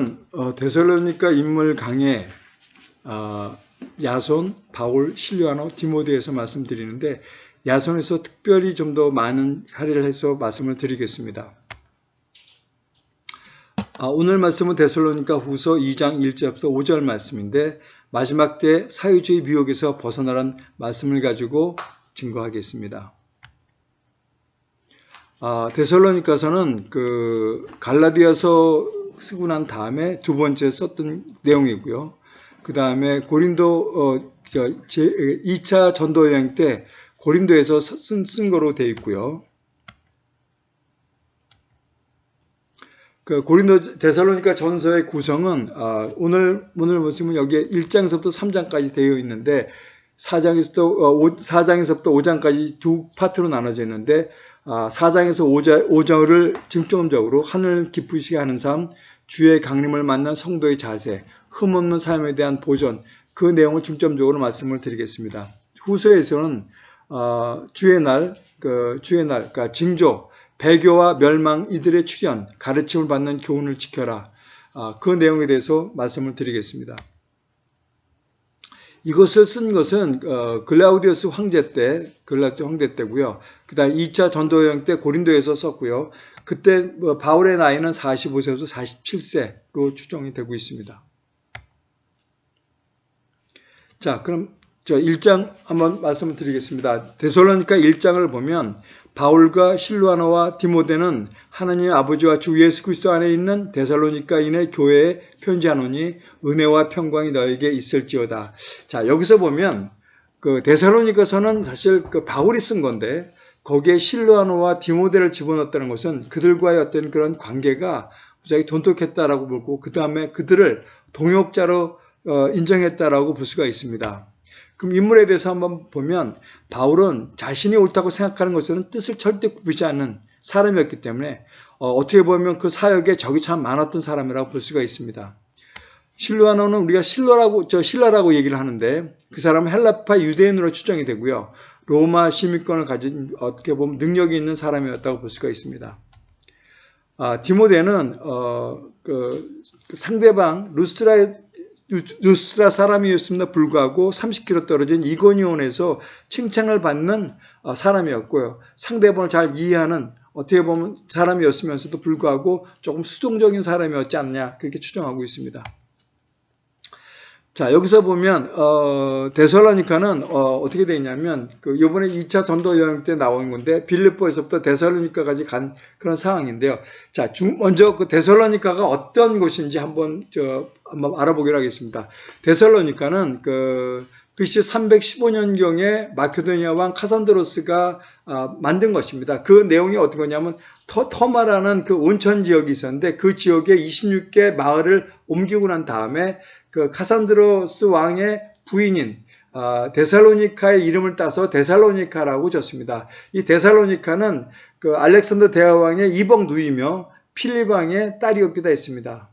오늘은 어, 데살로니가 인물 강의 어, 야손, 바울, 실리아노, 디모데에서 말씀드리는데 야손에서 특별히 좀 더 많은 할애를 해서 말씀을 드리겠습니다. 아, 오늘 말씀은 데살로니가 후서 2장 1절부터 5절 말씀인데 마지막 때 사유주의 미혹에서 벗어나란 말씀을 가지고 증거하겠습니다. 아, 데살로니가서는 그 갈라디아서 쓰고 난 다음에 두 번째 썼던 내용이고요. 그 다음에 고린도 어, 제 2차 전도 여행 때 고린도에서 쓴, 쓴 거로 되어 있고요. 그 고린도 데살로니가 전서의 구성은 어, 오늘 오늘 보시면 여기에 1장에서부터 3장까지 되어 있는데 4장에서부터 어, 4장에서부터 5장까지 두 파트로 나눠져 있는데 어, 4장에서 5장, 5장을 중점적으로 하늘 기쁘시게 하는 삶, 주의 강림을 만난 성도의 자세, 흠없는 삶에 대한 보존 그 내용을 중점적으로 말씀을 드리겠습니다. 후서에서는 어, 주의 날, 그 주의 날, 그러니까 징조, 배교와 멸망 이들의 출현, 가르침을 받는 교훈을 지켜라. 어, 그 내용에 대해서 말씀을 드리겠습니다. 이것을 쓴 것은 어, 글라우디우스 황제 때, 글라우디우스 황제 때고요. 그다음 2차 전도 여행 때 고린도에서 썼고요. 그때 뭐 바울의 나이는 45세에서 47세로 추정이 되고 있습니다. 자, 그럼 저 1장 한번 말씀을 드리겠습니다. 데솔로니까 1장을 보면 바울과 실루아노와 디모데는 하나님 아버지와 주 예수 그리스도 안에 있는 데살로니카인의 교회에 편지하노니 은혜와 평강이 너에게 있을지어다. 자, 여기서 보면 그 데살로니카서는 사실 그 바울이 쓴 건데 거기에 실루아노와 디모데를 집어넣었다는 것은 그들과의 어떤 그런 관계가 무지하게 돈독했다라고 보고 그 다음에 그들을 동역자로 어, 인정했다라고 볼 수가 있습니다. 그럼 인물에 대해서 한번 보면 바울은 자신이 옳다고 생각하는 것은 뜻을 절대 굽히지 않는 사람이었기 때문에 어, 떻게 보면 그 사역에 적이 참 많았던 사람이라고 볼 수가 있습니다. 실루아노는 우리가 실러라고 저 실라라고 얘기를 하는데 그 사람은 헬라파 유대인으로 추정이 되고요. 로마 시민권을 가진 어떻게 보면 능력이 있는 사람이었다고 볼 수가 있습니다. 아, 디모데는 어, 그 상대방 루스트라 루스트라 사람이었음에도 불구하고 30km 떨어진 이고니온에서 칭찬을 받는 어, 사람이었고요. 상대방을 잘 이해하는 어떻게 보면 사람이었으면서도 불구하고 조금 수동적인 사람이었지 않냐 그렇게 추정하고 있습니다. 자 여기서 보면 어, 데살로니카는 어, 떻게 되냐면 그 이번에 2차 전도 여행 때 나온 건데 빌립보에서부터 데살로니카까지 간 그런 상황인데요. 자 중, 먼저 그 데살로니카가 어떤 곳인지 한번 저 한번 알아보기로 하겠습니다. 데살로니카는 그 BC 315년경에 마케도니아 왕 카산드로스가 아, 만든 것입니다. 그 내용이 어떤 거냐면 터, 마라는 그 온천 지역이 있었는데 그 지역에 26개 마을을 옮기고 난 다음에 그 카산드로스 왕의 부인인 어, 데살로니카의 이름을 따서 데살로니카라고 졌습니다. 이 데살로니카는 그 알렉산더 대왕의 이복 누이며 필립 왕의 딸이었기도 했습니다.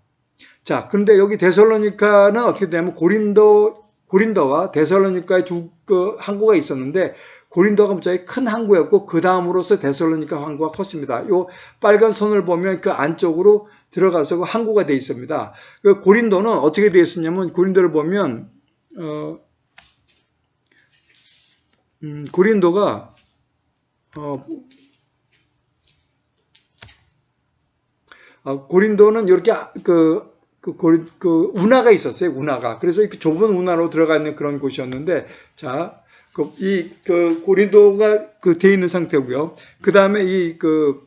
자, 그런데 여기 데살로니카는 어떻게 되냐면 고린도 고린도와 데살로니카의 두 그 항구가 있었는데 고린도가 무지하게 큰 항구였고 그 다음으로서 데살로니카 항구가 컸습니다. 요 빨간 선을 보면 그 안쪽으로 들어가서 그 항구가 되어 있습니다. 그 고린도는 어떻게 되어 있었냐면 고린도를 보면 어, 음, 고린도가 어, 어, 고린도는 이렇게 그, 그, 고리, 그 운하가 있었어요. 운하가. 그래서 이렇게 좁은 운하로 들어가 있는 그런 곳이었는데, 자, 그, 이, 그, 고린도가 그 돼 있는 상태고요. 그 다음에 이, 그, 그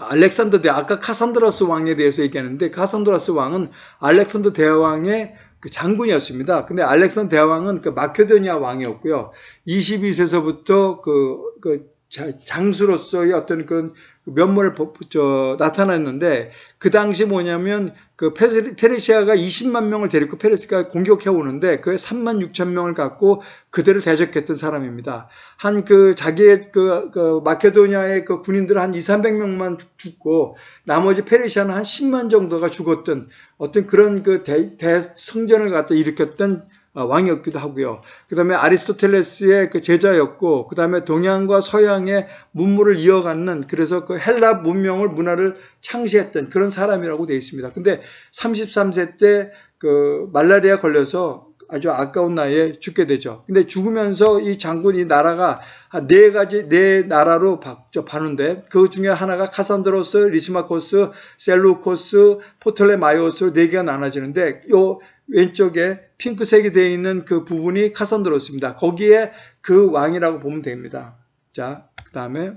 알렉산더 대 아까 카산드라스 왕에 대해서 얘기하는데 카산드라스 왕은 알렉산더 대왕의 그 장군이었습니다. 근데 알렉산더 대왕은 그 마케도니아 왕이었고요. 22세서부터 그, 그 장수로서의 어떤 그런 면모를 저, 나타났는데 그 당시 뭐냐면 그 페르시아가 20만 명을 데리고 페르시아가 공격해 오는데 그에 3만 6천 명을 갖고 그들을 대적했던 사람입니다. 한 그 자기의 그, 그 마케도니아의 그 군인들 한 2, 300명만 죽고 나머지 페르시아는 한 10만 정도가 죽었던 어떤 그런 그 대, 대성전을 갖다 일으켰던 어, 왕이었기도 하고요. 그 다음에 아리스토텔레스의 그 제자였고, 그 다음에 동양과 서양의 문물을 이어가는 그래서 그 헬라 문명을 문화를 창시했던 그런 사람이라고 되어 있습니다. 근데 33세 때 그 말라리아 걸려서 아주 아까운 나이에 죽게 되죠. 근데 죽으면서 이 장군 이 나라가 한 네 가지 네 나라로 나누는데 그 중에 하나가 카산드로스, 리시마코스, 셀루코스, 포틀레마이오스 네 개가 나눠지는데 요 왼쪽에 핑크색이 되어 있는 그 부분이 카산드로스입니다. 거기에 그 왕이라고 보면 됩니다. 자, 그 다음에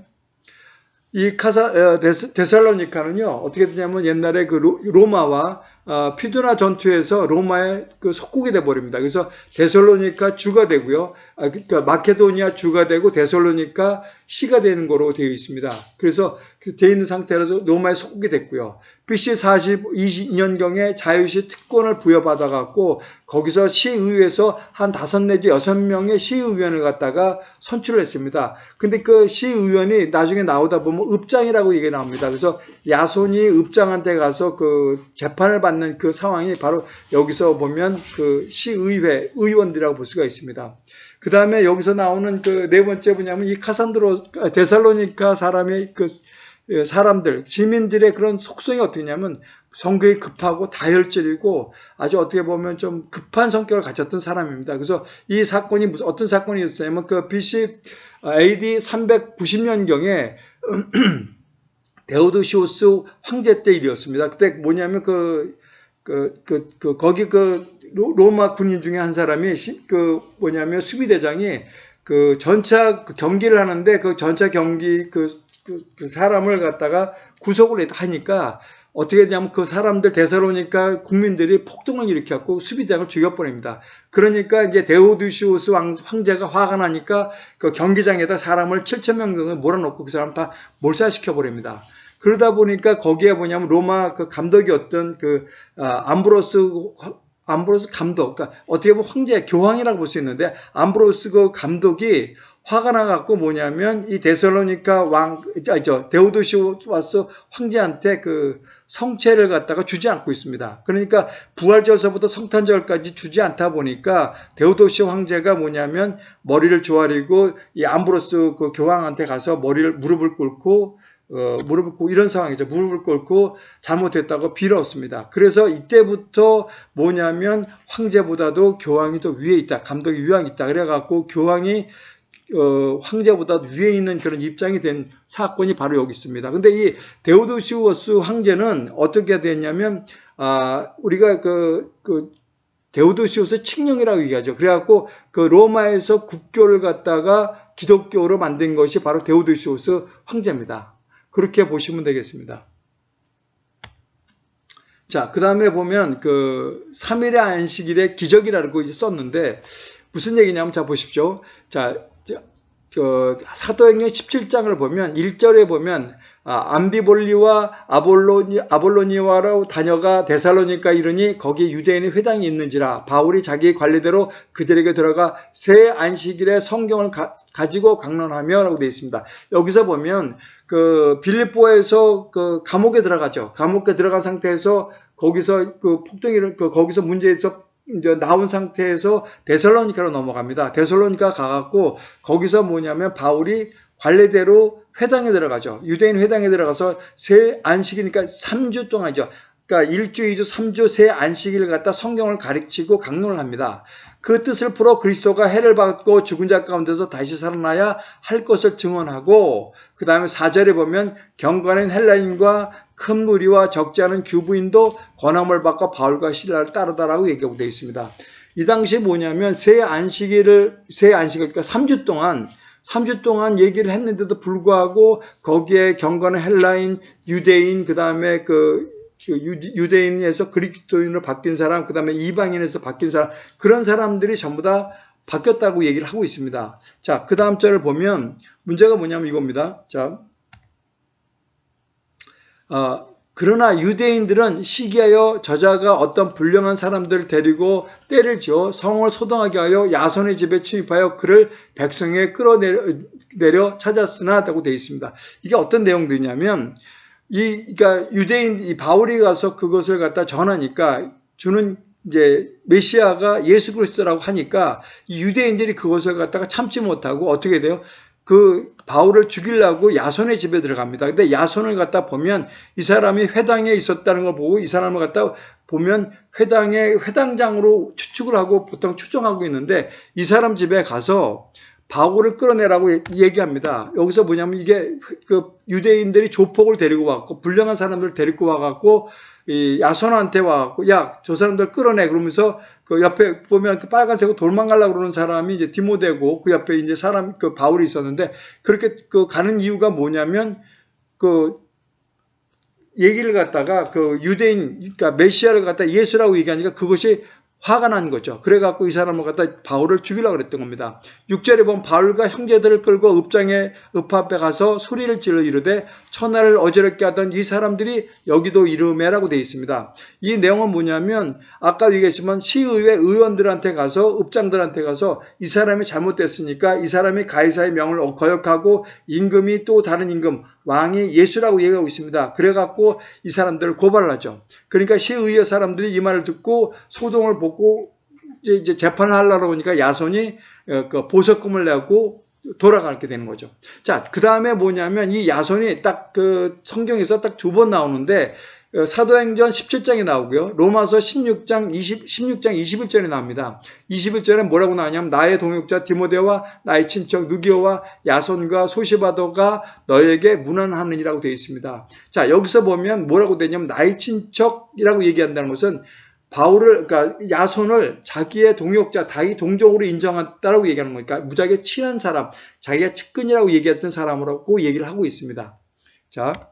이 카사 어, 데살로니카는요 어떻게 되냐면 옛날에 그 로마와 어, 피두나 전투에서 로마의 그 속국이 돼 버립니다. 그래서 데살로니카 주가 되고요. 아, 그러니까 마케도니아 주가 되고 데살로니카 시가 되는 거로 되어 있습니다. 그래서 그 되어 있는 상태라서 로마의 속국이 됐고요. BC 42년경에 자유시 특권을 부여받아 갖고 거기서 시의회에서 한 다섯 내지 여섯 명의 시의원을 갖다가 선출을 했습니다. 근데 그 시의원이 나중에 나오다 보면 읍장이라고 얘기 나옵니다. 그래서 야손이 읍장한테 가서 그 재판을 받는 그 상황이 바로 여기서 보면 그 시의회 의원들이라고 볼 수가 있습니다. 그 다음에 여기서 나오는 그 네 번째 뭐냐면 이 카산드로 데살로니카 사람의 그 사람들 시민들의 그런 속성이 어떻게냐면 성격이 급하고 다혈질이고 아주 어떻게 보면 좀 급한 성격을 가졌던 사람입니다. 그래서 이 사건이 무슨 어떤 사건이 있었냐면 그 BC AD 390년경에 데오도시오스 황제 때 일이었습니다. 그때 뭐냐면 그, 그, 그, 그 거기 그 로마 군인 중에 한 사람이 그 뭐냐면 수비대장이 그 전차 그 경기를 하는데 그 전차 경기 그, 그, 그 사람을 갖다가 구속을 하니까 어떻게 되냐면 그 사람들 대사로니까 국민들이 폭동을 일으켰고 수비대장을 죽여버립니다. 그러니까 이제 데오드시우스 황제가 화가 나니까 그 경기장에다 사람을 7천 명 정도 몰아놓고 그 사람 다 몰살시켜 버립니다. 그러다 보니까 거기에 뭐냐면 로마 그 감독이었던 그 아, 암브로스 암브로스 감독, 그러니까 어떻게 보면 황제 교황이라고 볼 수 있는데 암브로스 그 감독이 화가 나갖고 뭐냐면 이 데살로니카 왕, 저 데오도시우스 황제한테 그 성체를 갖다가 주지 않고 있습니다. 그러니까 부활절서부터 성탄절까지 주지 않다 보니까 데오도시 황제가 뭐냐면 머리를 조아리고 이 암브로스 그 교황한테 가서 머리를 무릎을 꿇고 어, 무릎을 꿇고 이런 상황이죠. 무릎을 꿇고 잘못했다고 빌었습니다. 그래서 이때부터 뭐냐면 황제보다도 교황이 더 위에 있다. 감독이 위에 있다. 그래갖고 교황이 어, 황제보다 위에 있는 그런 입장이 된 사건이 바로 여기 있습니다. 근데 이 데오도시우스 황제는 어떻게 됐냐면 아, 우리가 그, 그 데오도시우스 칙령이라고 얘기하죠. 그래갖고 그 로마에서 국교를 갖다가 기독교로 만든 것이 바로 데오도시우스 황제입니다. 그렇게 보시면 되겠습니다. 자, 그 다음에 보면 그 3일의 안식일의 기적이라고 썼는데 무슨 얘기냐면 자 보십시오. 자, 그 사도행전 17장을 보면 1절에 보면 아, 암비볼리와 아볼로니, 아볼로니와로 다녀가 데살로니까 이르니 거기 유대인의 회당이 있는지라 바울이 자기 관리대로 그들에게 들어가 새 안식일에 성경을 가, 지고 강론하며 라고 되어 있습니다. 여기서 보면 그 빌립보에서 그 감옥에 들어가죠. 감옥에 들어간 상태에서 거기서 그 폭동이 그 거기서 문제에서 이제 나온 상태에서 데살로니카로 넘어갑니다. 데살로니카 가갖고 거기서 뭐냐면 바울이 관례대로 회당에 들어가죠. 유대인 회당에 들어가서 새 안식이니까 3주 동안이죠. 그러니까 1주, 2주, 3주 새 안식일을 갖다 성경을 가르치고 강론을 합니다. 그 뜻을 풀어 그리스도가 해를 받고 죽은 자 가운데서 다시 살아나야 할 것을 증언하고 그 다음에 4절에 보면 경건한 헬라인과 큰 무리와 적지 않은 규부인도 권함을 받고 바울과 신라를 따르다라고 얘기하고 되어 있습니다. 이 당시 뭐냐면 새 안식일을 새 안식일 그러니까 3주 동안 3주 동안 얘기를 했는데도 불구하고 거기에 경건한 헬라인, 유대인, 그 다음에 그 유대인에서 그리스도인으로 바뀐 사람, 그 다음에 이방인에서 바뀐 사람, 그런 사람들이 전부 다 바뀌었다고 얘기를 하고 있습니다. 자, 그 다음 절을 보면 문제가 뭐냐면 이겁니다. 자, 어, 그러나 유대인들은 시기하여 저자가 어떤 불량한 사람들을 데리고 때를 지어 성을 소동하게 하여 야손의 집에 침입하여 그를 백성에 끌어내려 찾았으나 라고 되어 있습니다. 이게 어떤 내용들이냐면 이 그러니까 유대인 이 바울이 가서 그것을 갖다 전하니까 주는 이제 메시아가 예수 그리스도라고 하니까 유대인들이 그것을 갖다가 참지 못하고 어떻게 돼요? 그 바울을 죽이려고 야손의 집에 들어갑니다. 근데 야손을 갖다 보면 이 사람이 회당에 있었다는 걸 보고 이 사람을 갖다 보면 회당의 회당장으로 추측을 하고 보통 추정하고 있는데 이 사람 집에 가서 바울을 끌어내라고 얘기합니다. 여기서 뭐냐면 이게 그 유대인들이 조폭을 데리고 왔고 불량한 사람들을 데리고 와갖고 이 야손한테 와갖고 야 저 사람들 끌어내 그러면서 그 옆에 보면 그 빨간색으로 도망가려고 그러는 사람이 이제 디모데고 그 옆에 이제 사람 그 바울이 있었는데 그렇게 그 가는 이유가 뭐냐면 그 얘기를 갖다가 그 유대인 그러니까 메시아를 갖다 예수라고 얘기하니까 그것이 화가 난 거죠. 그래갖고 이 사람을 갖다 바울을 죽이려고 그랬던 겁니다. 6절에 보면 바울과 형제들을 끌고 읍장에 읍 앞에 가서 소리를 질러 이르되 천하를 어지럽게 하던 이 사람들이 여기도 이름해라고 되어 있습니다. 이 내용은 뭐냐면 아까 얘기했지만 시의회 의원들한테 가서 읍장들한테 가서 이 사람이 잘못됐으니까 이 사람이 가이사의 명을 거역하고 임금이 또 다른 임금 왕이 예수라고 얘기하고 있습니다. 그래갖고 이 사람들을 고발을 하죠. 그러니까 시의회 사람들이 이 말을 듣고 소동을 보고 이제 재판을 하려고 하니까 야손이 어, 그 보석금을 내고 돌아가게 되는 거죠. 자, 그 다음에 뭐냐면 이 야손이 딱 그 성경에서 딱 두 번 나오는데 어, 사도행전 17장에 나오고요. 로마서 16장 20, 16장 21절에 나옵니다. 21절에 뭐라고 나오냐면 나의 동역자 디모데와 나의 친척 누기오와 야손과 소시바도가 너에게 문안하느니라고 되어 있습니다. 자, 여기서 보면 뭐라고 되냐면 나의 친척이라고 얘기한다는 것은 바울을 그러니까 야손을 자기의 동역자, 다이 동족으로 인정한다라고 얘기하는 거니까 무지하게 친한 사람, 자기가 측근이라고 얘기했던 사람으로 얘기를 하고 있습니다. 자,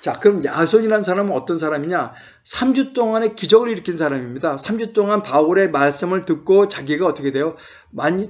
자, 그럼 야손이라는 사람은 어떤 사람이냐? 3주 동안의 기적을 일으킨 사람입니다. 3주 동안 바울의 말씀을 듣고 자기가 어떻게 돼요?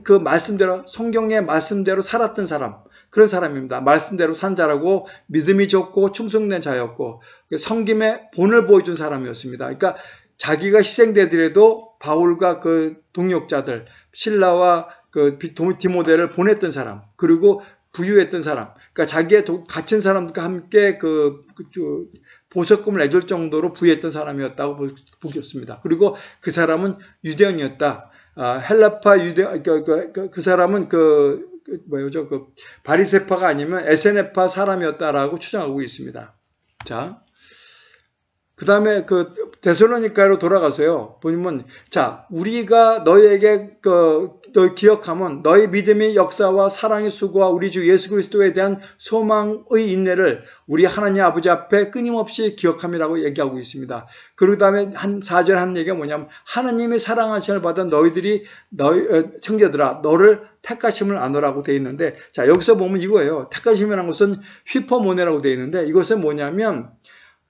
그 말씀대로, 성경의 말씀대로 살았던 사람. 그런 사람입니다. 말씀대로 산 자라고 믿음이 좋고 충성된 자였고 성김의 본을 보여준 사람이었습니다. 그러니까 자기가 희생되더라도 바울과 그 동역자들, 신라와 그 디모데를 보냈던 사람, 그리고 부유했던 사람, 그러니까 자기의 갇힌 사람들과 함께 그, 그 보석금을 내줄 정도로 부유했던 사람이었다고 보겠습니다. 그리고 그 사람은 유대인이었다. 아, 헬라파 유대 그, 그, 그, 그 사람은 그, 그 뭐죠 그 바리세파가 아니면 에세네파 사람이었다라고 추정하고 있습니다. 자, 그 다음에 그 데살로니카로 돌아가서요. 보면 자 우리가 너에게 그, 너 기억하면 너희 믿음의 역사와 사랑의 수고와 우리 주 예수 그리스도에 대한 소망의 인내를 우리 하나님 아버지 앞에 끊임없이 기억함이라고 얘기하고 있습니다. 그 다음에 한 4절 한 얘기가 뭐냐면 하나님의 사랑하심을 받은 너희들이 너희 어, 형제들아 너를 택하심을 안으라고 되어 있는데 자 여기서 보면 이거예요. 택하심이라는 것은 휘퍼모네라고 되어 있는데 이것은 뭐냐면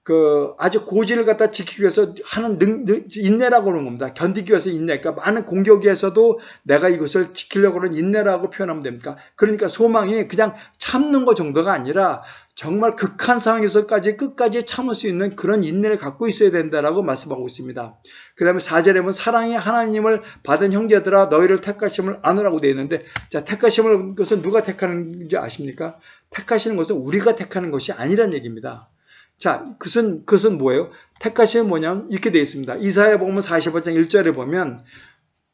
그 아주 고지를 갖다 지키기 위해서 하는 능, 능, 인내라고 그러는 겁니다. 견디기 위해서 인내. 그러니까 많은 공격에서도 내가 이것을 지키려고 하는 인내라고 표현하면 됩니까? 그러니까 소망이 그냥 참는 것 정도가 아니라 정말 극한 상황에서까지 끝까지 참을 수 있는 그런 인내를 갖고 있어야 된다라고 말씀하고 있습니다. 그 다음에 4절에 보면 사랑이 하나님을 받은 형제들아 너희를 택하심을 안으라고 되어 있는데 자 택하심을 것은 누가 택하는지 아십니까? 택하시는 것은 우리가 택하는 것이 아니란 얘기입니다. 자, 그것은, 그것은 뭐예요? 택하시는 뭐냐면 이렇게 되어 있습니다. 이사야 보면 45장 1절에 보면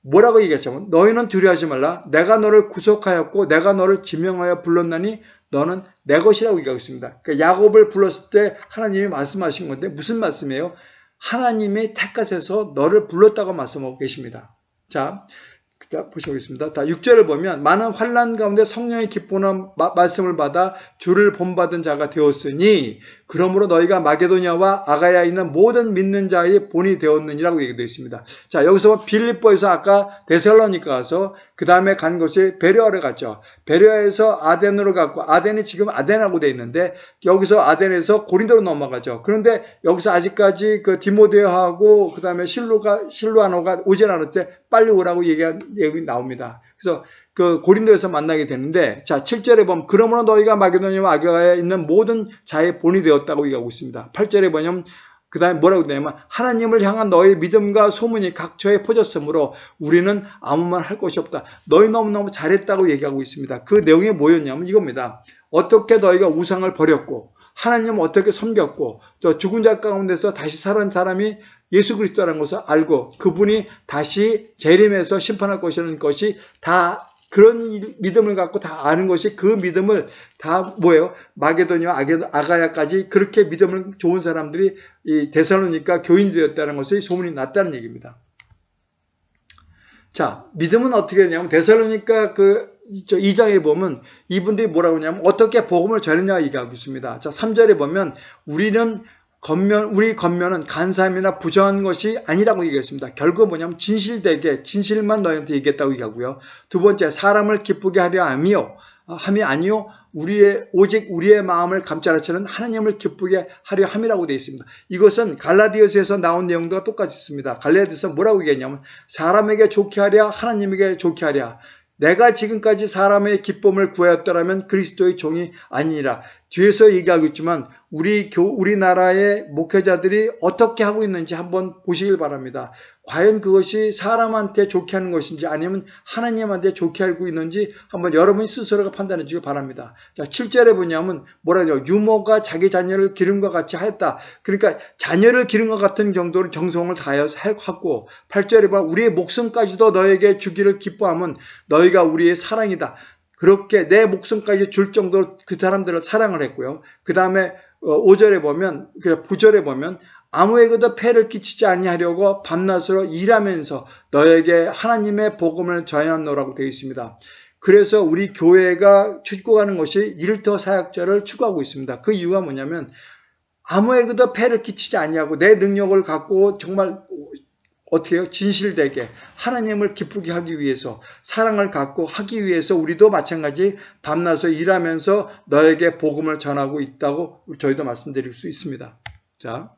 뭐라고 얘기하시면 너희는 두려워하지 말라. 내가 너를 구속하였고 내가 너를 지명하여 불렀나니 너는 내 것이라고 얘기하고 있습니다. 그러니까 야곱을 불렀을 때 하나님이 말씀하신 건데 무슨 말씀이에요? 하나님이 택하셔서 너를 불렀다고 말씀하고 계십니다. 자, 자, 보시겠습니다. 다 6절을 보면 많은 환란 가운데 성령의 기쁨한 말씀을 받아 주를 본받은 자가 되었으니 그러므로 너희가 마게도냐와 아가야에 있는 모든 믿는 자의 본이 되었느니라고 얘기되어 있습니다. 자, 여기서 빌립보에서 아까 데살로니카 가서 그 다음에 간 것이 베레아를 갔죠. 베레아에서 아덴으로 갔고 아덴이 지금 아덴하고 되어 있는데 여기서 아덴에서 고린도로 넘어가죠. 그런데 여기서 아직까지 그 디모데하고 그 다음에 실루가 실루아노가 오지 않을 때 빨리 오라고 얘기한 얘기 나옵니다. 그래서 그 고린도에서 만나게 되는데 자 7절에 보면 그러므로 너희가 마게도니와 아가에 있는 모든 자의 본이 되었다고 얘기하고 있습니다. 8절에 보면 그 다음에 뭐라고 되냐면 하나님을 향한 너의 믿음과 소문이 각처에 퍼졌으므로 우리는 아무 말 할 것이 없다. 너희 너무너무 잘했다고 얘기하고 있습니다. 그 내용이 뭐였냐면 이겁니다. 어떻게 너희가 우상을 버렸고 하나님 어떻게 섬겼고 또 죽은 자 가운데서 다시 살은 사람이 예수 그리스도라는 것을 알고 그분이 다시 재림해서 심판할 것이라는 것이 다 그런 믿음을 갖고 다 아는 것이 그 믿음을 다 뭐예요? 마게도니아 아가야까지 그렇게 믿음을 좋은 사람들이 이 데살로니까 교인이 되었다는 것이 소문이 났다는 얘기입니다. 자, 믿음은 어떻게 되냐면 데살로니까 그 2장에 보면 이분들이 뭐라고 하냐면 어떻게 복음을 전했냐 얘기하고 있습니다. 자, 3절에 보면 우리는 겉면, 우리 겉면은 간사함이나 부정한 것이 아니라고 얘기했습니다. 결국 뭐냐면 진실되게, 진실만 너희한테 얘기했다고 얘기하고요. 두 번째, 사람을 기쁘게 하려 함이요. 함이 아니요. 우리의, 오직 우리의 마음을 감찰하시는 하나님을 기쁘게 하려 함이라고 되어 있습니다. 이것은 갈라디아서에서 나온 내용과 똑같이 있습니다. 갈라디아서 뭐라고 얘기했냐면 사람에게 좋게 하랴 하나님에게 좋게 하랴 내가 지금까지 사람의 기쁨을 구하였더라면 그리스도의 종이 아니라 뒤에서 얘기하고 있지만 우리 교 우리나라의 목회자들이 어떻게 하고 있는지 한번 보시길 바랍니다. 과연 그것이 사람한테 좋게 하는 것인지 아니면 하나님한테 좋게 알고 있는지 한번 여러분이 스스로가 판단해 주길 바랍니다. 자, 7절에 보냐면 뭐라죠? 유모가 자기 자녀를 기름과 같이 하였다. 그러니까 자녀를 기름과 같은 정도로 정성을 다하고 8절에 봐 우리의 목숨까지도 너에게 주기를 기뻐하면 너희가 우리의 사랑이다. 그렇게 내 목숨까지 줄 정도로 그 사람들을 사랑을 했고요. 그 다음에 5절에 어, 보면, 그 9절에 보면 아무에게도 폐를 끼치지 아니하려고 밤낮으로 일하면서 너에게 하나님의 복음을 전하노라고 되어 있습니다. 그래서 우리 교회가 추구하는 것이 일터 사역자를 추구하고 있습니다. 그 이유가 뭐냐면 아무에게도 폐를 끼치지 아니하고 내 능력을 갖고 정말 어떻게 해요? 진실되게 하나님을 기쁘게 하기 위해서 사랑을 갖고 하기 위해서 우리도 마찬가지 밤낮에 일하면서 너에게 복음을 전하고 있다고 저희도 말씀드릴 수 있습니다. 자,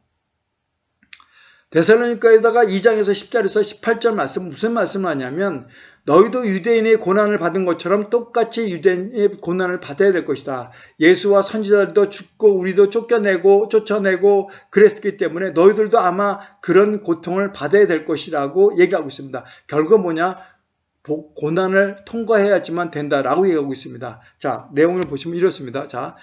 데살로니카에다가 2장에서 10절에서 18절 말씀 무슨 말씀을 하냐면 너희도 유대인의 고난을 받은 것처럼 똑같이 유대인의 고난을 받아야 될 것이다. 예수와 선지자들도 죽고 우리도 쫓겨내고 쫓아내고 그랬기 때문에 너희들도 아마 그런 고통을 받아야 될 것이라고 얘기하고 있습니다. 결국 뭐냐? 고난을 통과해야지만 된다라고 얘기하고 있습니다. 자, 내용을 보시면 이렇습니다. 자,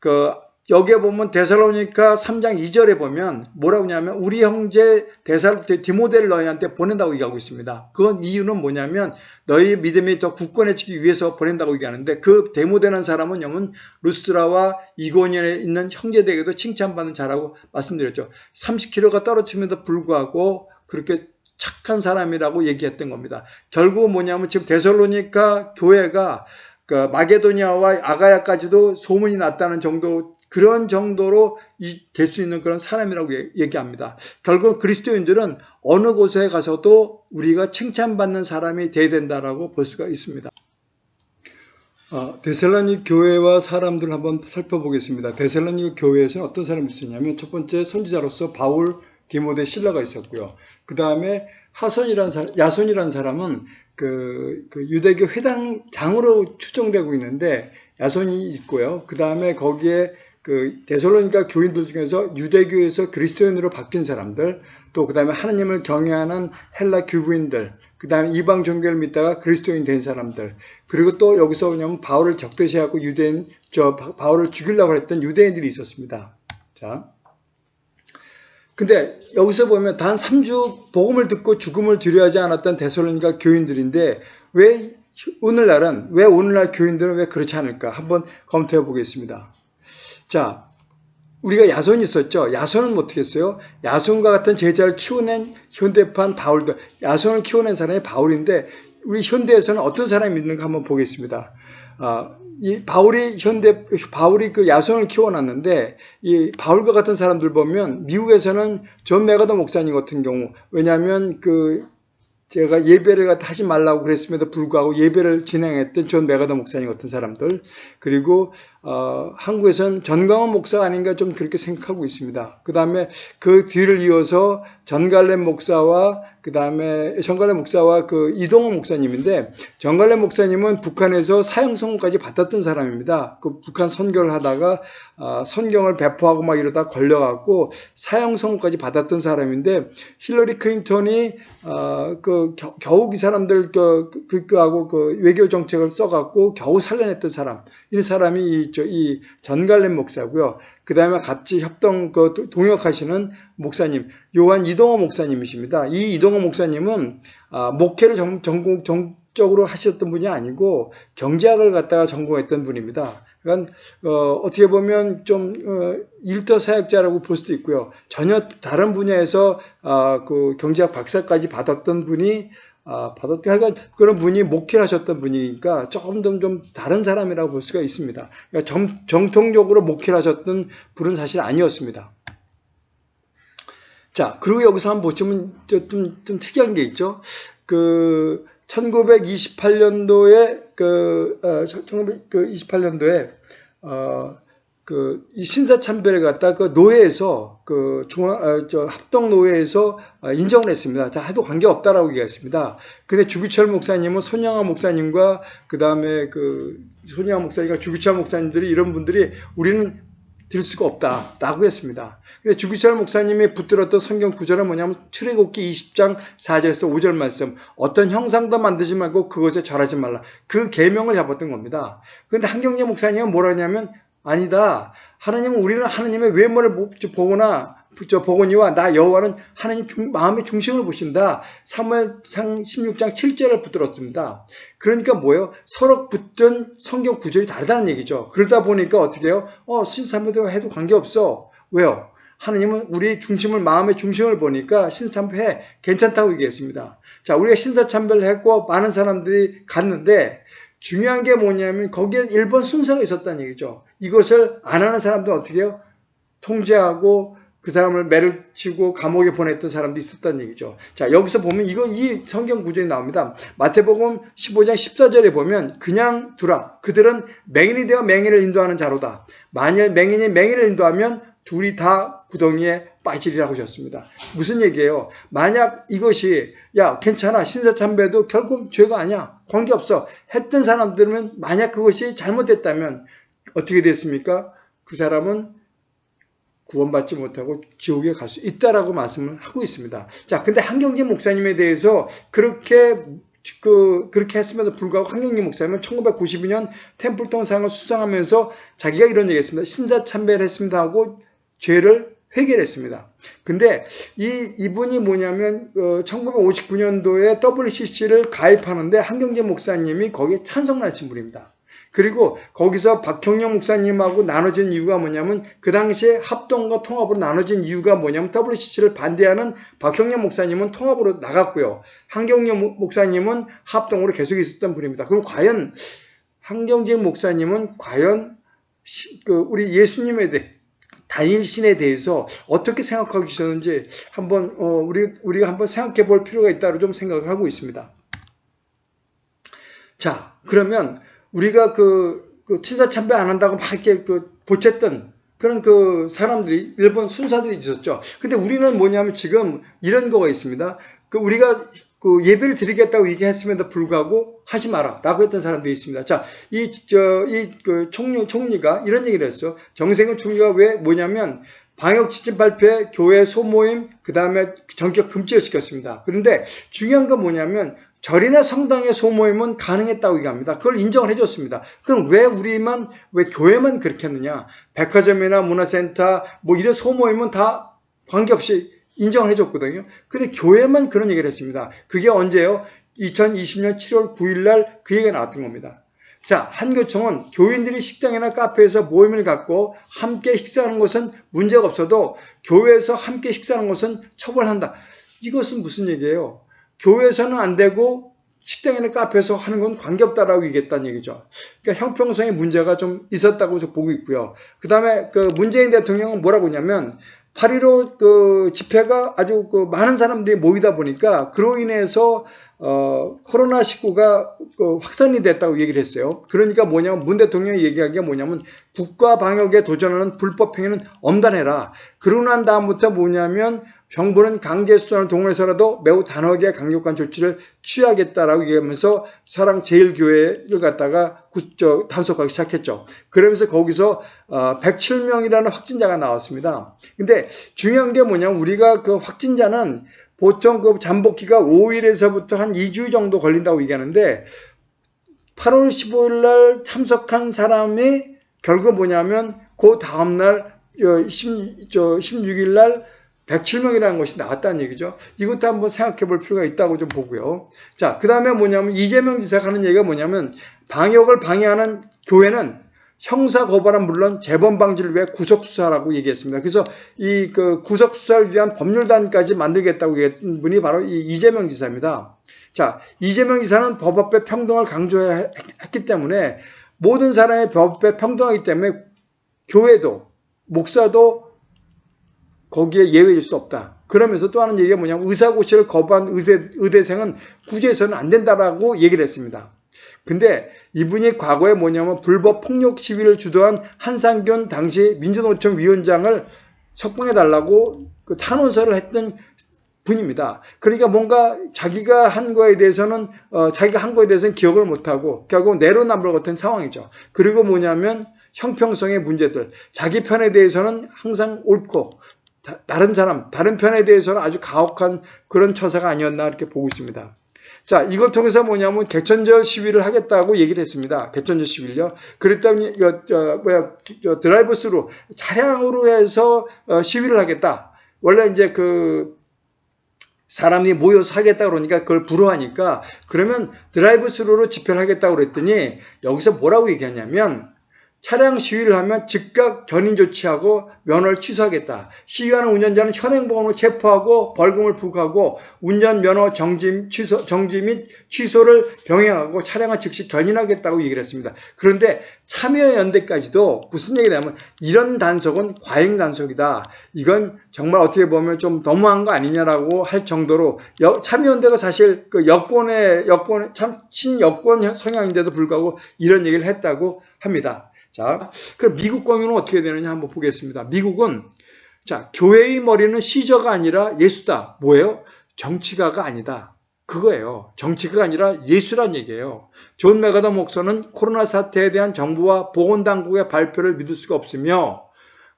그 여기에 보면 데살로니카 3장 2절에 보면 뭐라고 하냐면 우리 형제 데살 디모데를 너희한테 보낸다고 얘기하고 있습니다. 그건 이유는 뭐냐면 너희 믿음이 더 굳건해지기 위해서 보낸다고 얘기하는데 그 데모데는 사람은 영은 루스트라와 이고니에 있는 형제들에게도 칭찬받는 자라고 말씀드렸죠. 30kg가 떨어짐에도 불구하고 그렇게 착한 사람이라고 얘기했던 겁니다. 결국 뭐냐면 지금 데살로니카 교회가 그 마게도니아와 아가야까지도 소문이 났다는 정도 그런 정도로 될 수 있는 그런 사람이라고 얘기합니다. 결국 그리스도인들은 어느 곳에 가서도 우리가 칭찬받는 사람이 돼야 된다라고 볼 수가 있습니다. 어, 데살로니 교회와 사람들 한번 살펴보겠습니다. 데살로니 교회에서 어떤 사람이 있었냐면 첫 번째 선지자로서 바울, 디모데, 신라가 있었고요. 그 다음에 하선이라는 사람, 야손이라는 사람은 그, 그 유대교 회당장으로 추정되고 있는데 야손이 있고요. 그 다음에 거기에 그 데살로니가 교인들 중에서 유대교에서 그리스도인으로 바뀐 사람들, 또 그 다음에 하나님을 경외하는 헬라 교부인들, 그 다음에 이방 종교를 믿다가 그리스도인 된 사람들, 그리고 또 여기서 뭐냐면 바울을 적대시하고 유대인, 저 바울을 죽이려고 했던 유대인들이 있었습니다. 자. 근데 여기서 보면 단 3주 복음을 듣고 죽음을 두려워하지 않았던 데살로니가 교인들인데 왜 오늘날은 왜 오늘날 교인들은 왜 그렇지 않을까 한번 검토해 보겠습니다. 자, 우리가 야손이 있었죠. 야손은 뭐 어떻게 했어요? 야손과 같은 제자를 키워낸 현대판 바울도 야손을 키워낸 사람이 바울인데 우리 현대에서는 어떤 사람이 있는가 한번 보겠습니다. 아, 이 바울이 현대 바울이 그 야손을 키워놨는데 이 바울과 같은 사람들 보면 미국에서는 존 맥아더 목사님 같은 경우 왜냐하면 그 제가 예배를 하지 말라고 그랬음에도 불구하고 예배를 진행했던 존 맥아더 목사님 같은 사람들 그리고 어, 한국에서는 전광훈 목사가 아닌가 좀 그렇게 생각하고 있습니다. 그 다음에 그 뒤를 이어서 전갈렘 목사와 그 다음에 전갈렘 목사와 그 이동훈 목사님인데 전갈렘 목사님은 북한에서 사형 선고까지 받았던 사람입니다. 그 북한 선교를 하다가 어, 성경을 배포하고 막 이러다 걸려갖고 사형 선고까지 받았던 사람인데 힐러리 클린턴이 어, 그 겨우 그 사람들 그, 그, 그 하고 그 외교 정책을 써갖고 겨우 살려냈던 사람 이 사람이 이, 저, 이 전갈렘 목사고요. 그 다음에 같이 협동 그 동역하시는 목사님 요한 이동호 목사님이십니다. 이 이동호 목사님은 아, 목회를 정, 전공 정적으로 하셨던 분이 아니고 경제학을 갖다가 전공했던 분입니다. 그러니까 어, 떻게 보면 좀 어, 일터 사역자라고 볼 수도 있고요. 전혀 다른 분야에서 아, 그 경제학 박사까지 받았던 분이 아, 받았게 하여간 그런 분이 목회를 하셨던 분이니까 조금 더 좀 다른 사람이라고 볼 수가 있습니다. 그러니까 정, 정통적으로 목회를 하셨던 분은 사실 아니었습니다. 자, 그리고 여기서 한번 보시면 좀, 좀 특이한 게 있죠. 그, 1928년도에, 그, 어, 1928년도에, 어, 그, 이 신사 참배를 갖다 그 노회에서, 그 중앙, 어, 저 합동 노회에서 어, 인정을 했습니다. 자, 해도 관계 없다라고 얘기했습니다. 근데 주기철 목사님은 손양아 목사님과 그 다음에 그 손양아 목사님과 주기철 목사님들이 이런 분들이 우리는 될 수가 없다라고 했습니다. 근데 주기철 목사님이 붙들었던 성경 구절은 뭐냐면 출애굽기 20장 4절에서 5절 말씀 어떤 형상도 만들지 말고 그것에 절하지 말라. 그 계명을 잡았던 겁니다. 근데 한경재 목사님은 뭐라냐면 아니다. 하나님은 우리는 하나님의 외모를 보거나 저 보거니와 나 여호와는 하나님 중, 마음의 중심을 보신다. 사무엘상 16장 7절을 붙들었습니다. 그러니까 뭐예요? 서로 붙던 성경 구절이 다르다는 얘기죠. 그러다 보니까 어떻게 해요? 어, 신사무도 해도 관계없어. 왜요? 하나님은 우리 중심을 마음의 중심을 보니까 신사참배 괜찮다고 얘기했습니다. 자, 우리가 신사참배를 했고 많은 사람들이 갔는데 중요한 게 뭐냐면 거기에 1번 순서가 있었다는 얘기죠. 이것을 안 하는 사람도 어떻게 해요? 통제하고 그 사람을 매를 치고 감옥에 보냈던 사람도 있었다는 얘기죠. 자, 여기서 보면 이건 이 성경 구절이 나옵니다. 마태복음 15장 14절에 보면 그냥 두라. 그들은 맹인이 되어 맹인을 인도하는 자로다. 만일 맹인이 맹인을 인도하면 둘이 다 구덩이에 빠지리라고 하셨습니다. 무슨 얘기예요? 만약 이것이 야 괜찮아 신사참배도 결국 죄가 아니야 관계없어 했던 사람들은 만약 그것이 잘못됐다면 어떻게 됐습니까? 그 사람은 구원받지 못하고 지옥에 갈 수 있다라고 말씀을 하고 있습니다. 자, 근데 한경재 목사님에 대해서 그렇게 그 그렇게 했음에도 불구하고 한경재 목사님은 1992년 템플턴 상을 수상하면서 자기가 이런 얘기했습니다. 신사 참배를 했습니다 하고 죄를 회개했습니다. 근데 이 이분이 뭐냐면 어, 1959년도에 WCC를 가입하는데 한경재 목사님이 거기에 찬성하신 분입니다. 그리고 거기서 박형영 목사님하고 나눠진 이유가 뭐냐면 그 당시에 합동과 통합으로 나눠진 이유가 뭐냐면 WCC를 반대하는 박형영 목사님은 통합으로 나갔고요. 한경영 목사님은 합동으로 계속 있었던 분입니다. 그럼 과연 한경재 목사님은 과연 그 우리 예수님에 대해 단일신에 대해서 어떻게 생각하고 계셨는지 한번 어, 우리 우리가 한번 생각해 볼 필요가 있다고 좀 생각을 하고 있습니다. 자, 그러면 우리가 그, 그 친사 참배 안 한다고 막 이렇게 그 보챘던 그런 그 사람들이 일본 순사들이 있었죠. 근데 우리는 뭐냐면 지금 이런 거가 있습니다. 그 우리가 그 예배를 드리겠다고 얘기했음에도 불구하고 하지 마라 라고 했던 사람들이 있습니다. 자, 이, 저, 이, 그 총리, 총리가 이런 얘기를 했어. 정세균 총리가 왜 뭐냐면 방역 지침 발표에 교회 소모임, 그 다음에 전격 금지를 시켰습니다. 그런데 중요한 건 뭐냐면 절이나 성당의 소모임은 가능했다고 얘기합니다. 그걸 인정을 해줬습니다. 그럼 왜 우리만, 왜 교회만 그렇게 했느냐? 백화점이나 문화센터, 뭐 이런 소모임은 다 관계없이 인정을 해줬거든요. 근데 교회만 그런 얘기를 했습니다. 그게 언제요? 2020년 7월 9일 날 그 얘기가 나왔던 겁니다. 자, 한교총은 교인들이 식당이나 카페에서 모임을 갖고 함께 식사하는 것은 문제가 없어도 교회에서 함께 식사하는 것은 처벌한다. 이것은 무슨 얘기예요? 교회에서는 안 되고 식당이나 카페에서 하는 건 관계없다라고 얘기했다는 얘기죠. 그러니까 형평성의 문제가 좀 있었다고 보고 있고요. 그 다음에 그 문재인 대통령은 뭐라고 했냐면 8.15 그 집회가 아주 그 많은 사람들이 모이다 보니까 그로 인해서 어, 코로나19가 그 확산이 됐다고 얘기를 했어요. 그러니까 뭐냐면 문 대통령이 얘기한 게 뭐냐면 국가 방역에 도전하는 불법 행위는 엄단해라. 그러고 난 다음부터 뭐냐면 정부는 강제수단을 동원해서라도 매우 단호하게 강력한 조치를 취하겠다라고 얘기하면서 사랑제일교회를 갖다가 단속하기 시작했죠. 그러면서 거기서 107명이라는 어, 확진자가 나왔습니다. 근데 중요한 게 뭐냐면 우리가 그 확진자는 보통 그 잠복기가 5일에서부터 한 2주 정도 걸린다고 얘기하는데 8월 15일 날 참석한 사람이 결국 뭐냐면 그 다음날 16일 날 107명이라는 것이 나왔다는 얘기죠. 이것도 한번 생각해 볼 필요가 있다고 좀 보고요. 자, 그 다음에 뭐냐면 이재명 지사가 하는 얘기가 뭐냐면 방역을 방해하는 교회는 형사 고발은 물론 재범 방지를 위해 구속 수사라고 얘기했습니다. 그래서 이 그 구속 수사를 위한 법률단까지 만들겠다고 얘기한 분이 바로 이 이재명 지사입니다. 자, 이재명 지사는 법 앞에 평등을 강조했기 때문에 모든 사람의 법 앞에 평등하기 때문에 교회도 목사도 거기에 예외일 수 없다. 그러면서 또 하는 얘기가 뭐냐면 의사고시를 거부한 의대, 의대생은 구제해서는 안 된다라고 얘기를 했습니다. 근데 이분이 과거에 뭐냐면 불법 폭력 시위를 주도한 한상균 당시 민주노총 위원장을 석방해달라고 그 탄원서를 했던 분입니다. 그러니까 뭔가 자기가 한 거에 대해서는 어, 자기가 한 거에 대해서는 기억을 못하고 결국 내로남불 같은 상황이죠. 그리고 뭐냐면 형평성의 문제들, 자기 편에 대해서는 항상 옳고 다른 사람, 다른 편에 대해서는 아주 가혹한 그런 처사가 아니었나 이렇게 보고 있습니다. 자, 이걸 통해서 뭐냐면 개천절 시위를 하겠다고 얘기를 했습니다. 개천절 시위를요. 그랬더니 저, 저, 뭐야 저, 드라이브 스루 차량으로 해서 어, 시위를 하겠다. 원래 이제 그 사람이 모여서 하겠다 그러니까 그걸 불허하니까 그러면 드라이브 스루로 집회를 하겠다고 그랬더니 여기서 뭐라고 얘기하냐면 차량 시위를 하면 즉각 견인 조치하고 면허를 취소하겠다. 시위하는 운전자는 현행범으로 체포하고 벌금을 부과하고 운전 면허 정지, 취소, 정지 및 취소를 병행하고 차량을 즉시 견인하겠다고 얘기를 했습니다. 그런데 참여연대까지도 무슨 얘기를 하면 이런 단속은 과잉 단속이다. 이건 정말 어떻게 보면 좀 너무한 거 아니냐라고 할 정도로 참여연대가 사실 그 여권의 여권 참 친여권 성향인데도 불구하고 이런 얘기를 했다고 합니다. 자, 그럼 미국 경우는 어떻게 되느냐 한번 보겠습니다. 미국은 자, 교회의 머리는 시저가 아니라 예수다. 뭐예요? 정치가가 아니다. 그거예요. 정치가가 아니라 예수란 얘기예요. 존 맥아더 목사는 코로나 사태에 대한 정부와 보건당국의 발표를 믿을 수가 없으며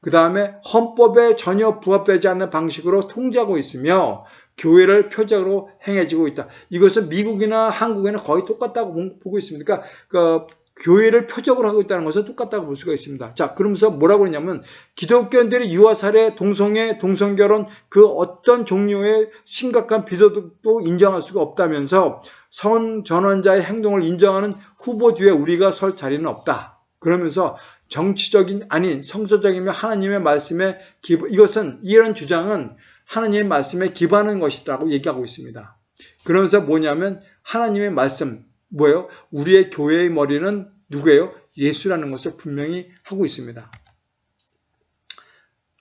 그 다음에 헌법에 전혀 부합되지 않는 방식으로 통제하고 있으며 교회를 표적으로 행해지고 있다. 이것은 미국이나 한국에는 거의 똑같다고 보고 있습니다. 그러니까 그 교회를 표적으로 하고 있다는 것은 똑같다고 볼 수가 있습니다. 자, 그러면서 뭐라고 그러냐면 기독교인들이 유아 살해, 동성애, 동성결혼 그 어떤 종류의 심각한 비도덕도 인정할 수가 없다면서 성 전원자의 행동을 인정하는 후보 뒤에 우리가 설 자리는 없다. 그러면서 정치적인 아닌 성서적이며 하나님의 말씀에 이것은 이런 주장은 하나님의 말씀에 기반한 것이라고 얘기하고 있습니다. 그러면서 뭐냐면 하나님의 말씀 뭐예요? 우리의 교회의 머리는 누구예요? 예수라는 것을 분명히 하고 있습니다.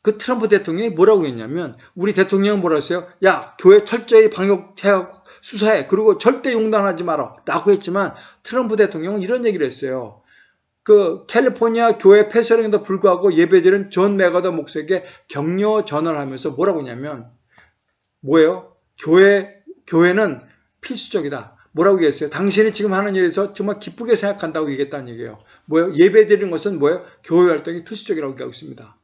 그 트럼프 대통령이 뭐라고 했냐면 우리 대통령은 뭐라고 했어요? 야 교회 철저히 방역해 수사해 그리고 절대 용단하지 마라 라고 했지만 트럼프 대통령은 이런 얘기를 했어요. 그 캘리포니아 교회 폐쇄령에도 불구하고 예배드린 존 맥아더 목사에게 격려 전화를 하면서 뭐라고 했냐면 뭐예요? 교회 교회는 필수적이다. 뭐라고 얘기했어요? 당신이 지금 하는 일에서 정말 기쁘게 생각한다고 얘기했다는 얘기예요. 뭐예요? 예배 드리는 것은 뭐예요? 교회 활동이 필수적이라고 얘기하고 있습니다.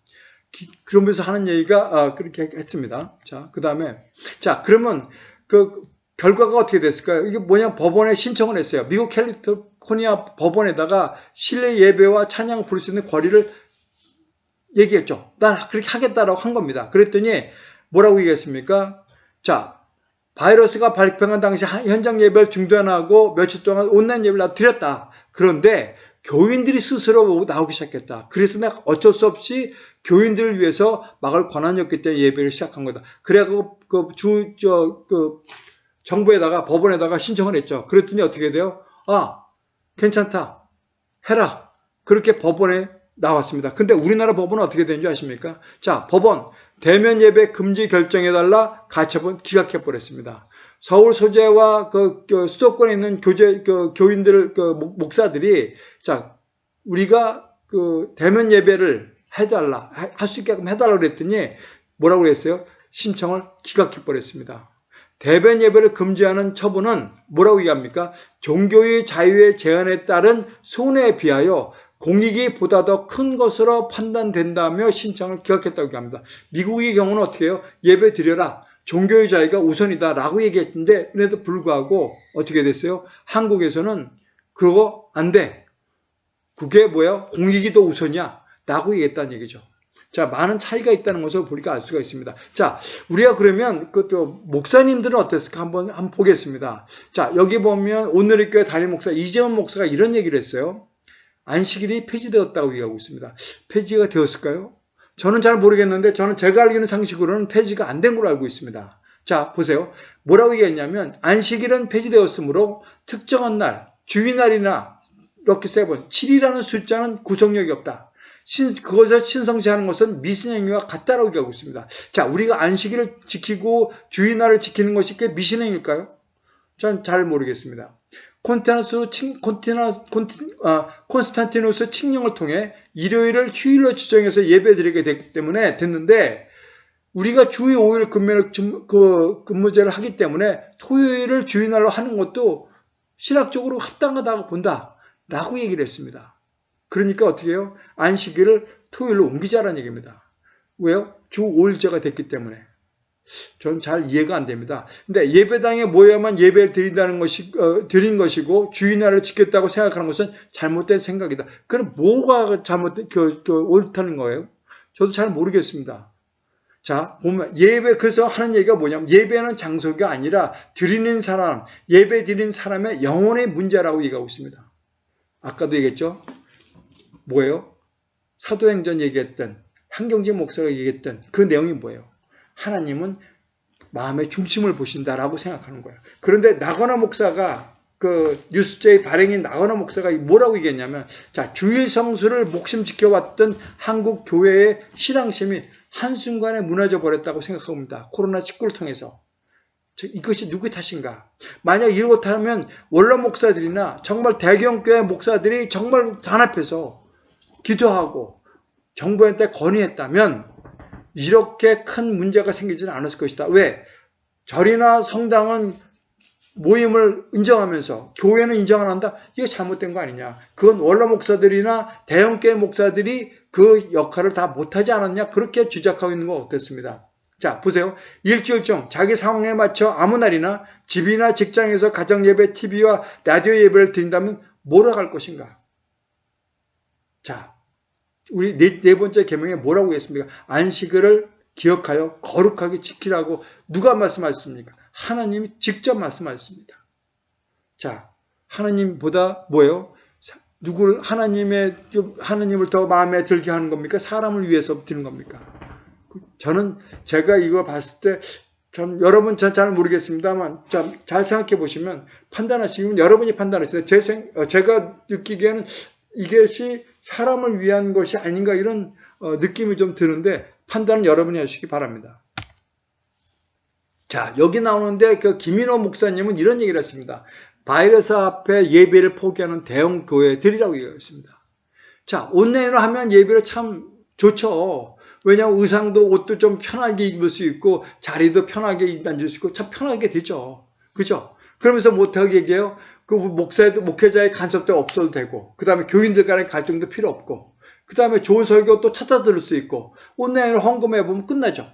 그러면서 하는 얘기가 아, 그렇게 했습니다. 자, 그 다음에 자 그러면 그 결과가 어떻게 됐을까요? 이게 뭐냐 법원에 신청을 했어요. 미국 캘리포니아 법원에다가 실내 예배와 찬양 부를 수 있는 권리를 얘기했죠. 난 그렇게 하겠다라고 한 겁니다. 그랬더니 뭐라고 얘기했습니까? 자, 바이러스가 발병한 당시 현장 예배를 중단하고 며칠 동안 온라인 예배를 드렸다. 그런데 교인들이 스스로 나오기 시작했다. 그래서 내가 어쩔 수 없이 교인들을 위해서 막을 권한이 없기 때문에 예배를 시작한 거다. 그래갖고 그 주, 저, 그 정부에다가 법원에다가 신청을 했죠. 그랬더니 어떻게 돼요? 아, 괜찮다. 해라. 그렇게 법원에 나왔습니다. 근데 우리나라 법원은 어떻게 되는지 아십니까? 자, 법원 대면 예배 금지 결정해달라 가처분 기각해 버렸습니다. 서울 소재와 그, 그 수도권에 있는 교재 그 교인들 그 목사들이 자 우리가 그 대면 예배를 해달라 할 수 있게끔 해달라 그랬더니 뭐라고 했어요? 신청을 기각해 버렸습니다. 대변 예배를 금지하는 처분은 뭐라고 얘기합니까? 종교의 자유의 제한에 따른 손해에 비하여 공익이 보다 더 큰 것으로 판단된다며 신청을 기각했다고 합니다. 미국의 경우는 어떻게 해요? 예배 드려라. 종교의 자유가 우선이다 라고 얘기했는데 그래도 불구하고 어떻게 됐어요? 한국에서는 그거 안 돼. 그게 뭐야? 공익이 더 우선이야. 라고 얘기했다는 얘기죠. 자, 많은 차이가 있다는 것을 우리가 알 수가 있습니다. 자, 우리가 그러면 그또 목사님들은 어땠을까 한번 한번 보겠습니다. 자, 여기 보면 오늘의 교회 담임 목사 이재원 목사가 이런 얘기를 했어요. 안식일이 폐지되었다고 얘기하고 있습니다. 폐지가 되었을까요? 저는 잘 모르겠는데 저는 제가 알기는 상식으로는 폐지가 안 된 걸로 알고 있습니다. 자, 보세요. 뭐라고 얘기했냐면 안식일은 폐지되었으므로 특정한 날, 주일날이나 럭키 세븐, 7이라는 숫자는 구속력이 없다. 신, 그것을 신성시하는 것은 미신행위와 같다라고 얘기하고 있습니다. 자, 우리가 안식일을 지키고 주일날을 지키는 것이 꽤 미신행일까요? 전 잘 모르겠습니다. 콘스탄티누스, 칭, 콘티나, 콘티, 아, 콘스탄티누스 칙령을 통해 일요일을 휴일로 지정해서 예배드리게 됐기 때문에 됐는데 우리가 주의 5일 근무를, 그 근무제를 하기 때문에 토요일을 주일날로 하는 것도 신학적으로 합당하다고 본다. 라고 얘기를 했습니다. 그러니까 어떻게 해요? 안식일을 토요일로 옮기자라는 얘기입니다. 왜요? 주 5일제가 됐기 때문에. 전잘 이해가 안 됩니다. 근데 예배당에 모여야만 예배를 드린다는 것이, 어, 드린 것이고 주인날을 지켰다고 생각하는 것은 잘못된 생각이다. 그럼 뭐가 잘못된, 그, 그, 옳다는 거예요? 저도 잘 모르겠습니다. 자, 보면 예배 그래서 하는 얘기가 뭐냐면 예배는 장소가 아니라 드리는 사람, 예배 드리는 사람의 영혼의 문제라고 얘기하고 있습니다. 아까도 얘기했죠? 뭐예요? 사도행전 얘기했던 한경진 목사가 얘기했던 그 내용이 뭐예요? 하나님은 마음의 중심을 보신다라고 생각하는 거예요. 그런데 나거나 목사가 그 뉴스제의 발행인 나거나 목사가 뭐라고 얘기했냐면 자 주일 성수를 목심 지켜왔던 한국 교회의 신앙심이 한순간에 무너져 버렸다고 생각합니다. 코로나19를 통해서. 이것이 누구의 탓인가? 만약 이렇다면 원로 목사들이나 정말 대경교회 목사들이 정말 단합해서 기도하고 정부한테 건의했다면 이렇게 큰 문제가 생기지는 않았을 것이다. 왜? 절이나 성당은 모임을 인정하면서 교회는 인정 안 한다? 이거 잘못된 거 아니냐. 그건 원로 목사들이나 대형교회 목사들이 그 역할을 다 못하지 않았냐? 그렇게 주장하고 있는 거 어떻습니다. 자, 보세요. 일주일중 자기 상황에 맞춰 아무 날이나 집이나 직장에서 가정예배, TV와 라디오 예배를 드린다면 뭐라고 할 것인가? 자, 우리 네, 네 번째 계명에 뭐라고 했습니까? 안식일을 기억하여 거룩하게 지키라고 누가 말씀하셨습니까? 하나님이 직접 말씀하셨습니다. 자, 하나님보다 뭐예요? 누구를 하나님의 하나님을 더 마음에 들게 하는 겁니까? 사람을 위해서 드는 겁니까? 그 저는 제가 이걸 봤을 때전 여러분 전 잘 모르겠습니다만 잘 생각해 보시면 판단하시면 여러분이 판단하시면 제 생, 어, 제가 느끼기에는 이것이 사람을 위한 것이 아닌가 이런 어, 느낌이 좀 드는데 판단은 여러분이 하시기 바랍니다. 자, 여기 나오는데 그 김인호 목사님은 이런 얘기를 했습니다. 바이러스 앞에 예배를 포기하는 대형 교회들이라고 얘기했습니다. 자, 온라인으로 하면 예배를 참 좋죠. 왜냐하면 의상도 옷도 좀 편하게 입을 수 있고 자리도 편하게 앉을 수 있고 참 편하게 되죠. 그죠? 그러면서 못하게 얘기해요. 그 목사도 목회자의 간섭도 없어도 되고 그 다음에 교인들 간의 갈등도 필요 없고 그 다음에 좋은 설교 또 찾아 들을 수 있고 온라인으로 헌금해 보면 끝나죠.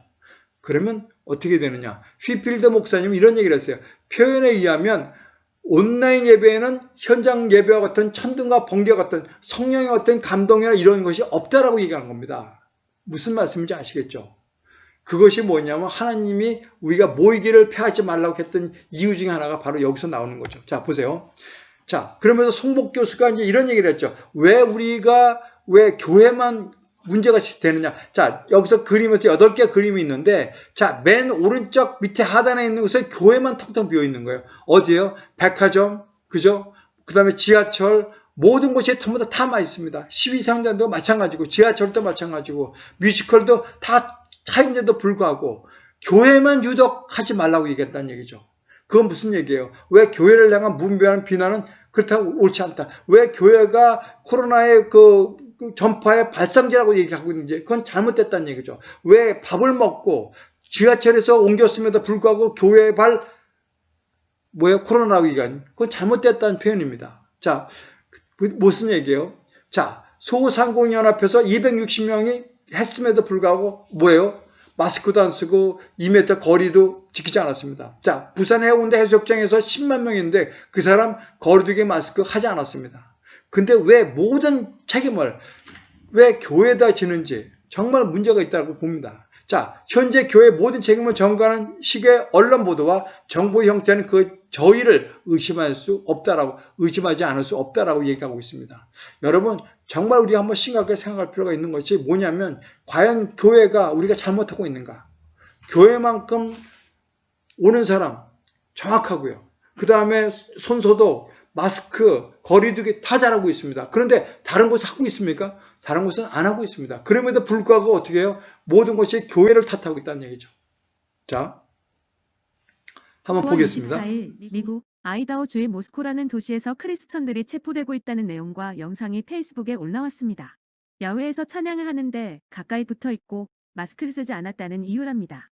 그러면 어떻게 되느냐? 휘필드 목사님 이런 얘기를 했어요. 표현에 의하면 온라인 예배에는 현장 예배와 같은 천둥과 번개 같은 성령의 어떤 감동이나 이런 것이 없다라고 얘기하는 겁니다. 무슨 말씀인지 아시겠죠? 그것이 뭐냐면 하나님이 우리가 모이기를 패하지 말라고 했던 이유 중에 하나가 바로 여기서 나오는 거죠. 자, 보세요. 자, 그러면서 송복 교수가 이제 이런 얘기를 했죠. 왜 우리가 왜 교회만 문제가 되느냐. 자, 여기서 그림에서 8개 그림이 있는데, 자, 맨 오른쪽 밑에 하단에 있는 것은 교회만 텅텅 비어 있는 거예요. 어디에요? 백화점, 그죠? 그 다음에 지하철, 모든 곳이 전부 다타 있습니다. 12상단도 마찬가지고, 지하철도 마찬가지고, 뮤지컬도 다 차인데도 불구하고 교회만 유독 하지 말라고 얘기했다는 얘기죠. 그건 무슨 얘기예요? 왜 교회를 향한 문배한 비난은 그렇다고 옳지 않다. 왜 교회가 코로나의 그, 그 전파의 발상지라고 얘기하고 있는지 그건 잘못됐다는 얘기죠. 왜 밥을 먹고 지하철에서 옮겼음에도 불구하고 교회 발 뭐예요? 코로나 위기간 그건 잘못됐다는 표현입니다. 자, 그 무슨 얘기예요? 자, 소상공인연합에서 260명이 했음에도 불구하고 뭐예요? 마스크도 안 쓰고 2m 거리도 지키지 않았습니다. 자, 부산 해운대 해수욕장에서 10만 명인데 그 사람 거리두기 마스크 하지 않았습니다. 근데 왜 모든 책임을 왜 교회에다 지는지 정말 문제가 있다고 봅니다. 자, 현재 교회 모든 책임을 전가하는 식의 언론 보도와 정보 형태는 그 저희를 의심할 수 없다라고 의심하지 않을 수 없다라고 얘기하고 있습니다. 여러분 정말 우리 한번 심각하게 생각할 필요가 있는 것이 뭐냐면 과연 교회가 우리가 잘못하고 있는가? 교회만큼 오는 사람 정확하고요. 그 다음에 손소독, 마스크, 거리두기 다 잘하고 있습니다. 그런데 다른 곳 하고 있습니까? 다른 곳은 안 하고 있습니다. 그럼에도 불구하고 어떻게 해요? 모든 것이 교회를 탓하고 있다는 얘기죠. 자, 한번 9월 보겠습니다. 24일 미국 아이다호주의 모스코라는 도시에서 크리스천들이 체포되고 있다는 내용과 영상이 페이스북에 올라왔습니다. 야외에서 찬양을 하는데 가까이 붙어 있고 마스크를 쓰지 않았다는 이유랍니다.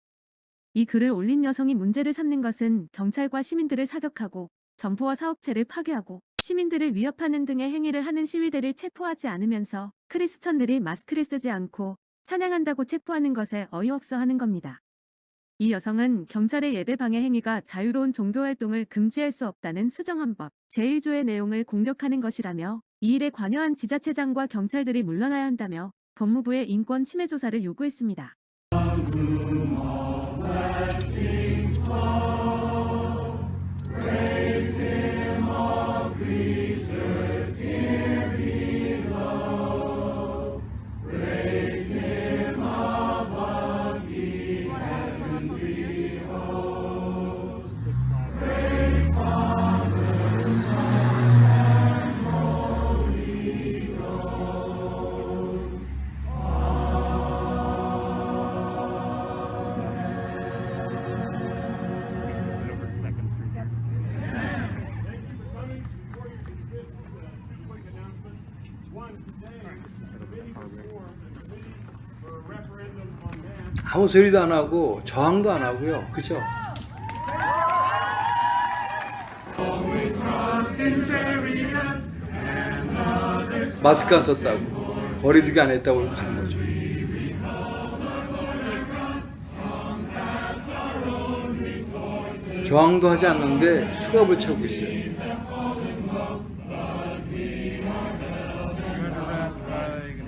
이 글을 올린 여성이 문제를 삼는 것은 경찰과 시민들을 사격하고 점포와 사업체를 파괴하고 시민들을 위협하는 등의 행위를 하는 시위대를 체포하지 않으면서 크리스천들이 마스크를 쓰지 않고 찬양한다고 체포하는 것에 어이없어 하는 겁니다. 이 여성은 경찰의 예배 방해 행위가 자유로운 종교 활동을 금지할 수 없다는 수정헌법 제1조의 내용을 공격하는 것이라며 이 일에 관여한 지자체장과 경찰들이 물러나야 한다며 법무부의 인권 침해 조사를 요구했습니다. 아무 소리도 안 하고 저항도 안 하고요. 그죠? 마스크 안 썼다고 거리두기 안 했다고 하는 거죠. 저항도 하지 않는데 수갑을 차고 있어요.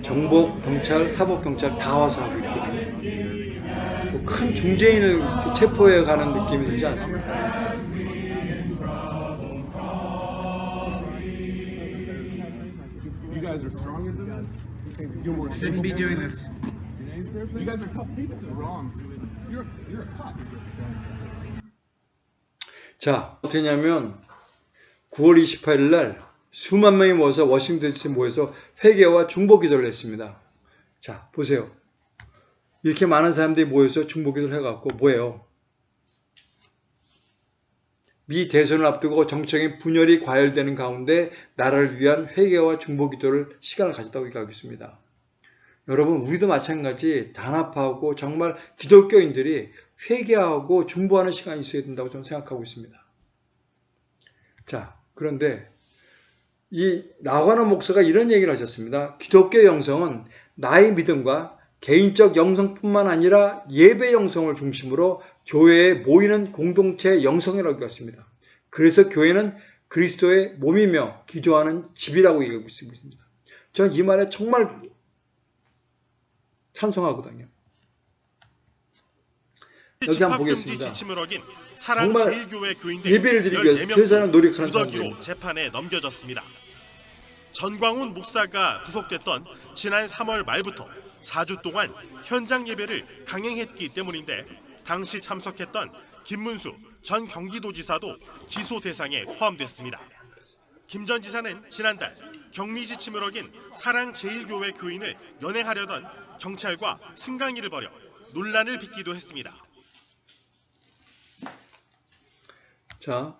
정복, 경찰, 사법 경찰 다 와서 하고 있거든요. 뭐큰 중재인을 체포해 가는 느낌이 들지 않습니까? You guys are stronger than this. You're more Shouldn't be doing this. You guys are tough people. Wrong. You're you're a cop. 자, 어떻게 냐면 9월 28일 날 수만 명이 모여서 워싱턴 DC 모여서 회개와 중보 기도를 했습니다. 자, 보세요. 이렇게 많은 사람들이 모여서 중보 기도를 해갖고 뭐예요? 미 대선을 앞두고 정청의 분열이 과열되는 가운데 나라를 위한 회개와 중보 기도를 시간을 가졌다고 얘기하고 있습니다. 여러분, 우리도 마찬가지 단합하고 정말 기독교인들이 회개하고 중보하는 시간이 있어야 된다고 저는 생각하고 있습니다. 자, 그런데 이 나관호 목사가 이런 얘기를 하셨습니다. 기독교 영성은 나의 믿음과 개인적 영성뿐만 아니라 예배 영성을 중심으로 교회에 모이는 공동체 영성이라고 했습니다. 그래서 교회는 그리스도의 몸이며 기도하는 집이라고 얘기하고 있습니다. 저는 이 말에 정말 찬성하거든요. 여기 한번 보겠습니다. 정말 예배를 드리기 위해서 14명 최선을 노력하는 무더기로 사람들입니다. 재판에 넘겨졌습니다. 전광훈 목사가 구속됐던 지난 3월 말부터 4주 동안 현장 예배를 강행했기 때문인데 당시 참석했던 김문수 전 경기도지사도 기소 대상에 포함됐습니다. 김 전 지사는 지난달 격리 지침을 어긴 사랑 제일교회 교인을 연행하려던 경찰과 승강이를 벌여 논란을 빚기도 했습니다. 자,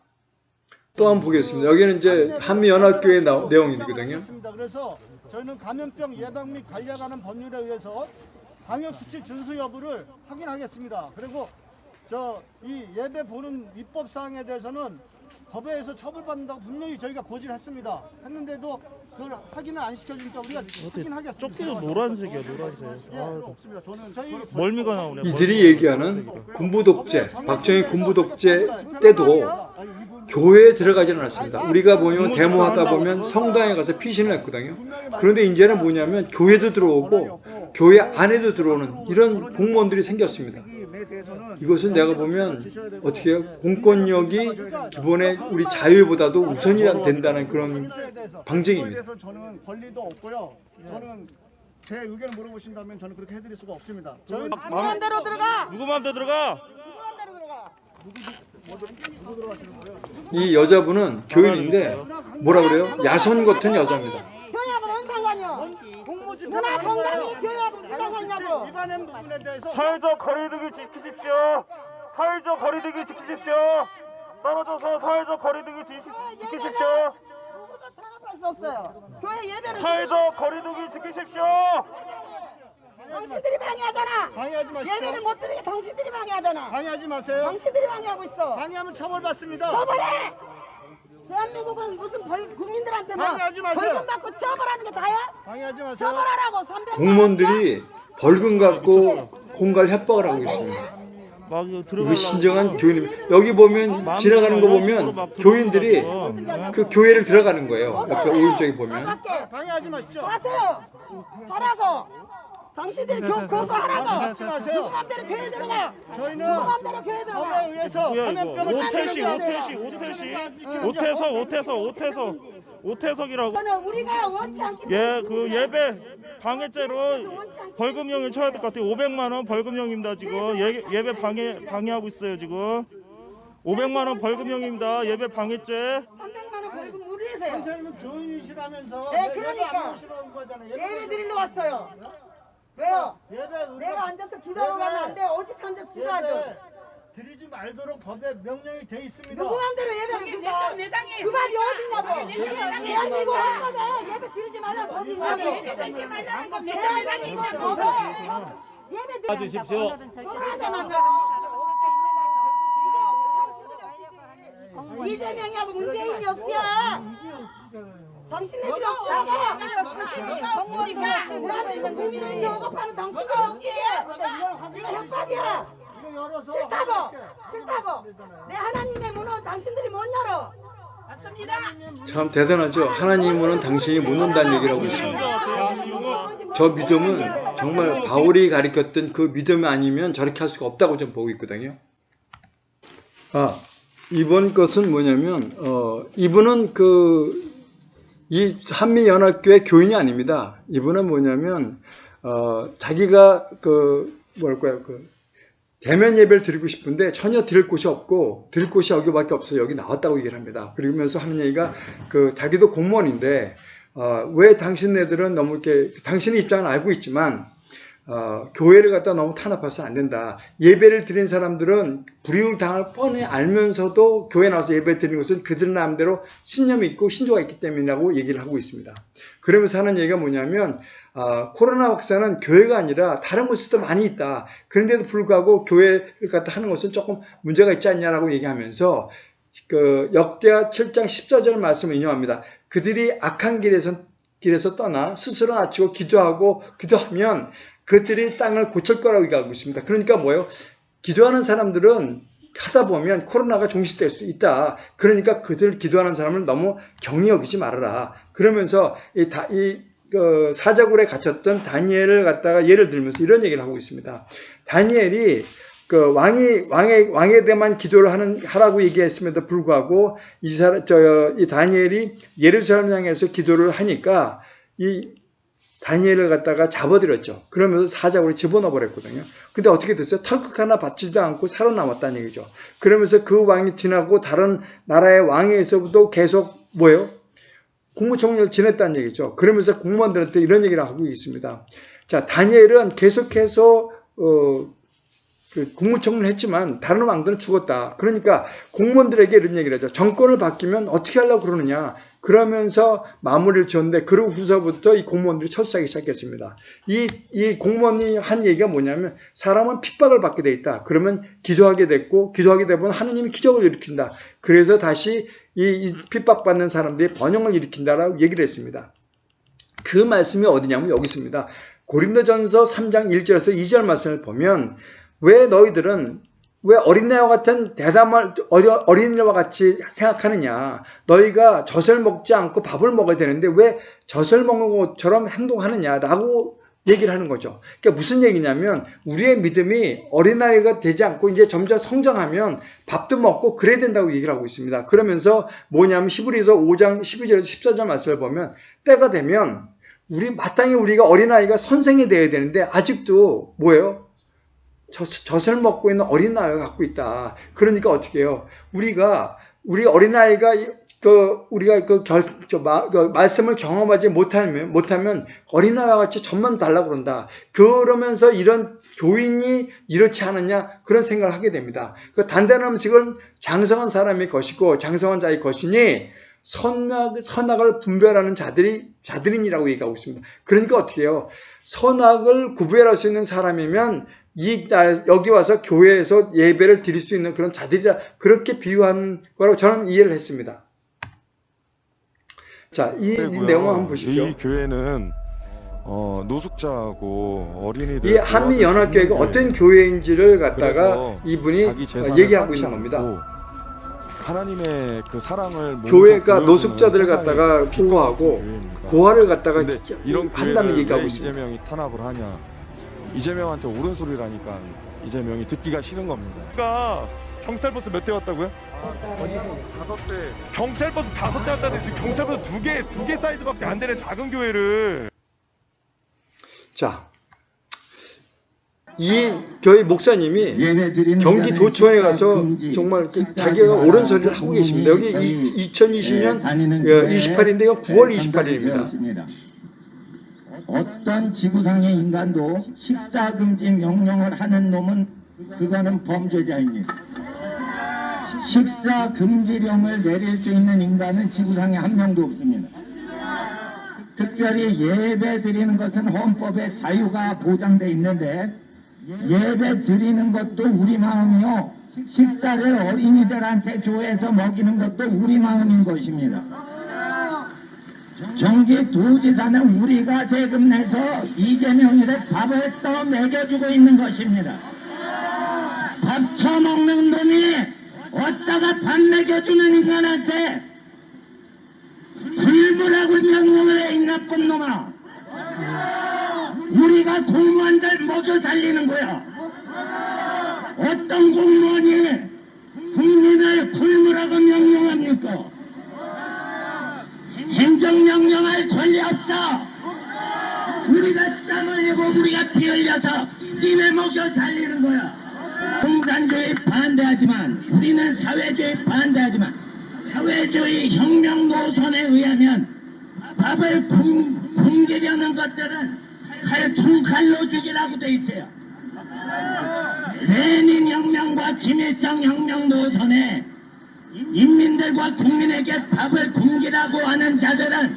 또 한번 보겠습니다. 여기는 이제 한미연합교회 나- 내용이거든요. 저희는 감염병 예방 및 관리하는 법률에 의해서 방역 수칙 준수 여부를 확인하겠습니다. 그리고 저 이 예배 보는 입법 사항에 대해서는 법에서 처벌받는다고 분명히 저희가 고지를 했습니다. 했는데도 그걸 확인을 안 시켜주니까 우리가 확인하겠습니다. 조끼도 노란색이야 노란색 예, 아, 없습니다. 저는 저희 멀미가 나오네 이들이 얘기하는 군부 독재, 박정희 군부 독재 때도 교회에 들어가지는 않았습니다. 우리가 보면 데모하다 보면 성당에 가서 피신을 했거든요. 그런데 이제는 뭐냐면 교회도 들어오고 교회 안에도 들어오는 이런 공무원들이 생겼습니다. 이것은 내가 보면 어떻게 해요? 공권력이 기본의 우리 자유보다도 우선이 된다는 그런 방증입니다. 저는 권리도 없고요. 저는 제 의견을 물어보신다면 저는 그렇게 해드릴 수가 없습니다. 저희 마음대로 들어가. 누구 마음대로 들어가? 이 여자분은 교인인데 뭐라 그래요? 야손 같은 여자입니다. 교회하고 뭔 상관이요? 누나 건강이 교회하고 무슨 상관이냐고. 대해서 사회적 거리두기 지키십시오. 사회적 거리두기 지키십시오. 떨어져서 사회적 거리두기 지, 지키십시오. 누구도 탄압할 수 없어요. 교회 예배를 사회적 거리두기 지키십시오. 당신들이 방해하잖아. 방해하지 마십시오. 예배를 못 드리게 당신들이 방해하잖아. 방해하지 마세요. 당신들이 방해하고 있어. 방해하면 처벌받습니다. 처벌해. 대한민국은 무슨 벌, 국민들한테 뭐 방해하지 마세요. 벌금 받고 처벌하는 게 다야? 방해하지 마세요. 처벌하라고 300만 공무원들이 벌금 갖고 공갈 협박을 하고 이거 이거 들어가려고. 신정한 교인입니다. 여기 보면 지나가는 거 보면 교인들이 그 교회를 들어가는 거예요. 옆에 오른쪽에 보면. 방해하지 마십시오. 하세요. 하라고. 당신들이 교, 마세요. 누구 맘대로 교회 들어가. 저희는 누구 맘대로 교회 들어가. 법에 의해서 이거? 감염병을 오태시, 오태시. 오태시, 오태석, 오태석, 오태석, 오태석이라고. 우리가 원치 않기 예, 그 예배 방해죄로 벌금형을 쳐야 될 것 같아요. 500만 원 벌금형입니다 지금. 예, 예배 방해 방해하고 있어요 지금. 500만 원 벌금형입니다. 예배 방해죄. 300만 원 벌금 우리에서요. 선생님은 교인이시라면서 네, 왜 그러니까. 예배 안 오시러 온 거잖아요. 예배 드리러 왔어요. 왜요? 예배 우리가 내가 앉아서 기도하고 가면 안 돼. 어디서 앉아서 기도하죠? 드리지 말도록 법에 명령이 돼 있습니다. 누구 맘대로 예배를 드린다. 그 말이 어딨냐고. 대한민국 헌법에 예배 드리지 말라는 법이 있냐고. 대한민국 헌법에 예배 드리지 주십시오. 이재명이하고 문재인이 억지야. 당신네들이 억지하고 대한민국 국민을 억압하는 당신들 억지야. 이거 협박이야. 이거 열어서 싫다고. 할게. 싫다고. 내 하나님의 문은 당신들이 못 열어. 맞습니다. 참 대단하죠. 하나님 문은 당신이 못 논다는 얘기를 하고 있습니다. 저 믿음은 정말 바울이 가리켰던 그 믿음이 아니면 저렇게 할 수가 없다고 좀 보고 있거든요. 아, 이번 것은 뭐냐면, 어, 이분은 그, 이 한미연합교회 교인이 아닙니다. 이분은 뭐냐면, 어, 자기가 그, 뭐랄까요, 그, 대면 예배를 드리고 싶은데 전혀 드릴 곳이 없고 드릴 곳이 여기밖에 없어요. 여기 나왔다고 얘기를 합니다. 그러면서 하는 얘기가 그 자기도 공무원인데 어, 왜 당신네들은 너무 이렇게 당신의 입장은 알고 있지만 어, 교회를 갖다 너무 탄압해서는 안 된다. 예배를 드린 사람들은 불이익을 당할 뻔히 알면서도 교회 나와서 예배 드리는 것은 그들 나름대로 신념이 있고 신조가 있기 때문이라고 얘기를 하고 있습니다. 그러면서 하는 얘기가 뭐냐면 아, 코로나 확산은 교회가 아니라 다른 곳에도 많이 있다. 그런데도 불구하고 교회를 갖다 하는 것은 조금 문제가 있지 않냐라고 얘기하면서 그 역대하 7장 14절 말씀을 인용합니다. 그들이 악한 길에서 길에서 떠나 스스로 낮추고 기도하고 기도하면 그들이 땅을 고칠 거라고 얘기하고 있습니다. 그러니까 뭐예요? 기도하는 사람들은 하다 보면 코로나가 종식될 수 있다. 그러니까 그들 기도하는 사람을 너무 경히 여기지 말아라. 그러면서 이, 다, 이그 사자굴에 갇혔던 다니엘을 갖다가 예를 들면서 이런 얘기를 하고 있습니다. 다니엘이 그 왕이 왕의 왕에 대한 기도를 하는 하라고 얘기했음에도 불구하고 이 사람 저이 다니엘이 예루살렘 향해서 기도를 하니까 이 다니엘을 갖다가 잡아들였죠. 그러면서 사자굴에 집어넣어 버렸거든요. 근데 어떻게 됐어요? 털끝 하나 받지도 않고 살아남았다는 얘기죠. 그러면서 그 왕이 지나고 다른 나라의 왕에서부터 계속 뭐예요? 국무총리를 지냈다는 얘기죠. 그러면서 공무원들한테 이런 얘기를 하고 있습니다. 자, 다니엘은 계속해서 어, 그 국무총리를 했지만 다른 왕들은 죽었다. 그러니까 공무원들에게 이런 얘기를 하죠. 정권을 바뀌면 어떻게 하려고 그러느냐. 그러면서 마무리를 지었는데 그 후서부터 이 공무원들이 철수하기 시작했습니다. 이, 이 공무원이 한 얘기가 뭐냐면 사람은 핍박을 받게 돼 있다. 그러면 기도하게 됐고 기도하게 되면 하느님이 기적을 일으킨다. 그래서 다시 이, 이 핍박받는 사람들이 번영을 일으킨다라고 얘기를 했습니다. 그 말씀이 어디냐면 여기 있습니다. 고린도전서 3장 1절에서 2절 말씀을 보면 왜 너희들은 왜 어린애와 같은 대담을 어린이와 같이 생각하느냐? 너희가 젖을 먹지 않고 밥을 먹어야 되는데 왜 젖을 먹는 것처럼 행동하느냐라고 얘기를 하는 거죠. 그러니까 무슨 얘기냐면 우리의 믿음이 어린아이가 되지 않고 이제 점점 성장하면 밥도 먹고 그래야 된다고 얘기를 하고 있습니다. 그러면서 뭐냐면 히브리서 5장 12절에서 14절 말씀을 보면 때가 되면 우리 마땅히 우리가 어린아이가 선생이 되어야 되는데 아직도 뭐예요? 젖, 젖을 먹고 있는 어린아이가 갖고 있다. 그러니까 어떻게 해요? 우리가 우리 어린아이가 그 우리가 그, 결, 저 마, 그 말씀을 경험하지 못하면 못하면 어린아이와 같이 젖만 달라고 그런다. 그러면서 이런 교인이 이렇지 않느냐 그런 생각을 하게 됩니다. 그 단단한 음식은 장성한 사람의 것이고 장성한 자의 것이니 선악, 선악을 분별하는 자들이 자들인이라고 얘기하고 있습니다. 그러니까 어떻게 해요? 선악을 구별할 수 있는 사람이면 이날 여기 와서 교회에서 예배를 드릴 수 있는 그런 자들이라 그렇게 비유한 거라고 저는 이해를 했습니다. 자, 이, 이 내용 한번 보십시오. 이 교회는 어, 노숙자하고 어린이들 이 한미 연합교회가 어떤 교회인지를 갖다가 이분이 얘기하고 있는 겁니다. 하나님의 그 사랑을 교회가 노숙자들을 갖다가 보호하고. 고아를 갖다가 이런 한다는 얘기하고 왜 있습니다. 이재명이 탄압을 하냐? 이재명한테 옳은 소리라니까 이재명이 듣기가 싫은 겁니다. 그러니까 경찰 버스 몇 대 왔다고요? 다섯 대 경찰 버스 다섯 대 왔다는데 지금 경찰 버스 두 개 두 개 사이즈밖에 안 되는 작은 교회를 자, 이 교회 목사님이 경기 경기도청에 가서 정말 그 자기가 옳은 소리를 하고 계십니다. 여기 이, 2020년 28일인데요. 9월 28일입니다. 어떤 지구상의 인간도 식사 금지 명령을 하는 놈은 그거는 범죄자입니다. 식사 금지령을 내릴 수 있는 인간은 지구상에 한 명도 없습니다. 특별히 예배 드리는 것은 헌법에 자유가 보장돼 있는데 예배 드리는 것도 우리 마음이요. 식사를 어린이들한테 교회에서 먹이는 것도 우리 마음인 것입니다. 경기도지사는 우리가 세금 내서 이재명이를 밥을 떠 먹여주고 있는 것입니다. 밥 처먹는 놈이 어디다가 밥 먹여주는 인간한테 굶으라고 명령을 해, 이 나쁜 놈아. 우리가 공무원들 먹여 살리는 거야. 어떤 공무원이 국민을 굶으라고 명령합니까? 행정명령할 권리 없어. 우리가 땀 흘리고 우리가 피 흘려서 니네 먹여 살리는 거야. 공산주의 반대하지만 우리는 사회주의 반대하지만 사회주의 혁명 노선에 의하면 밥을 굶, 굶기려는 것들은 칼, 총칼로 죽이라고 돼 있어요. 레닌 혁명과 김일성 혁명 노선에 인민들과 국민에게 밥을 굶기라고 하는 자들은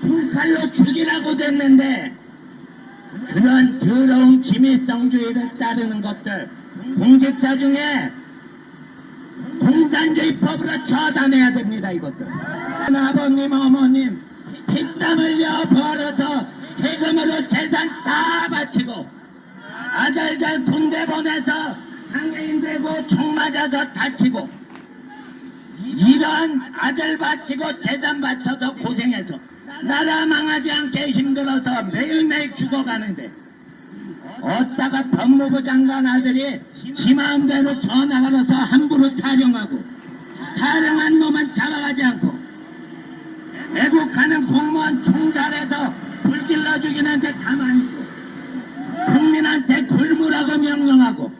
총칼로 죽이라고 됐는데 그런 더러운 김일성주의를 따르는 것들 공직자 중에 공산주의 법으로 처단해야 됩니다 이것들. 아버님 어머님 피땀 흘려 벌어서 세금으로 재산 다 바치고 아들들 군대 보내서 장애인 되고 총 맞아서 다치고 이런 아들 바치고 재산 바쳐서 고생해서 나라 망하지 않게 힘들어서 매일매일 죽어가는데 어디다가 법무부 장관 아들이 지 마음대로 전화 걸어서 함부로 타령하고 타령한 놈은 잡아가지 않고 애국하는 공무원 총살해서 불질러 죽이는데 가만히 있고 국민한테 굶으라고 명령하고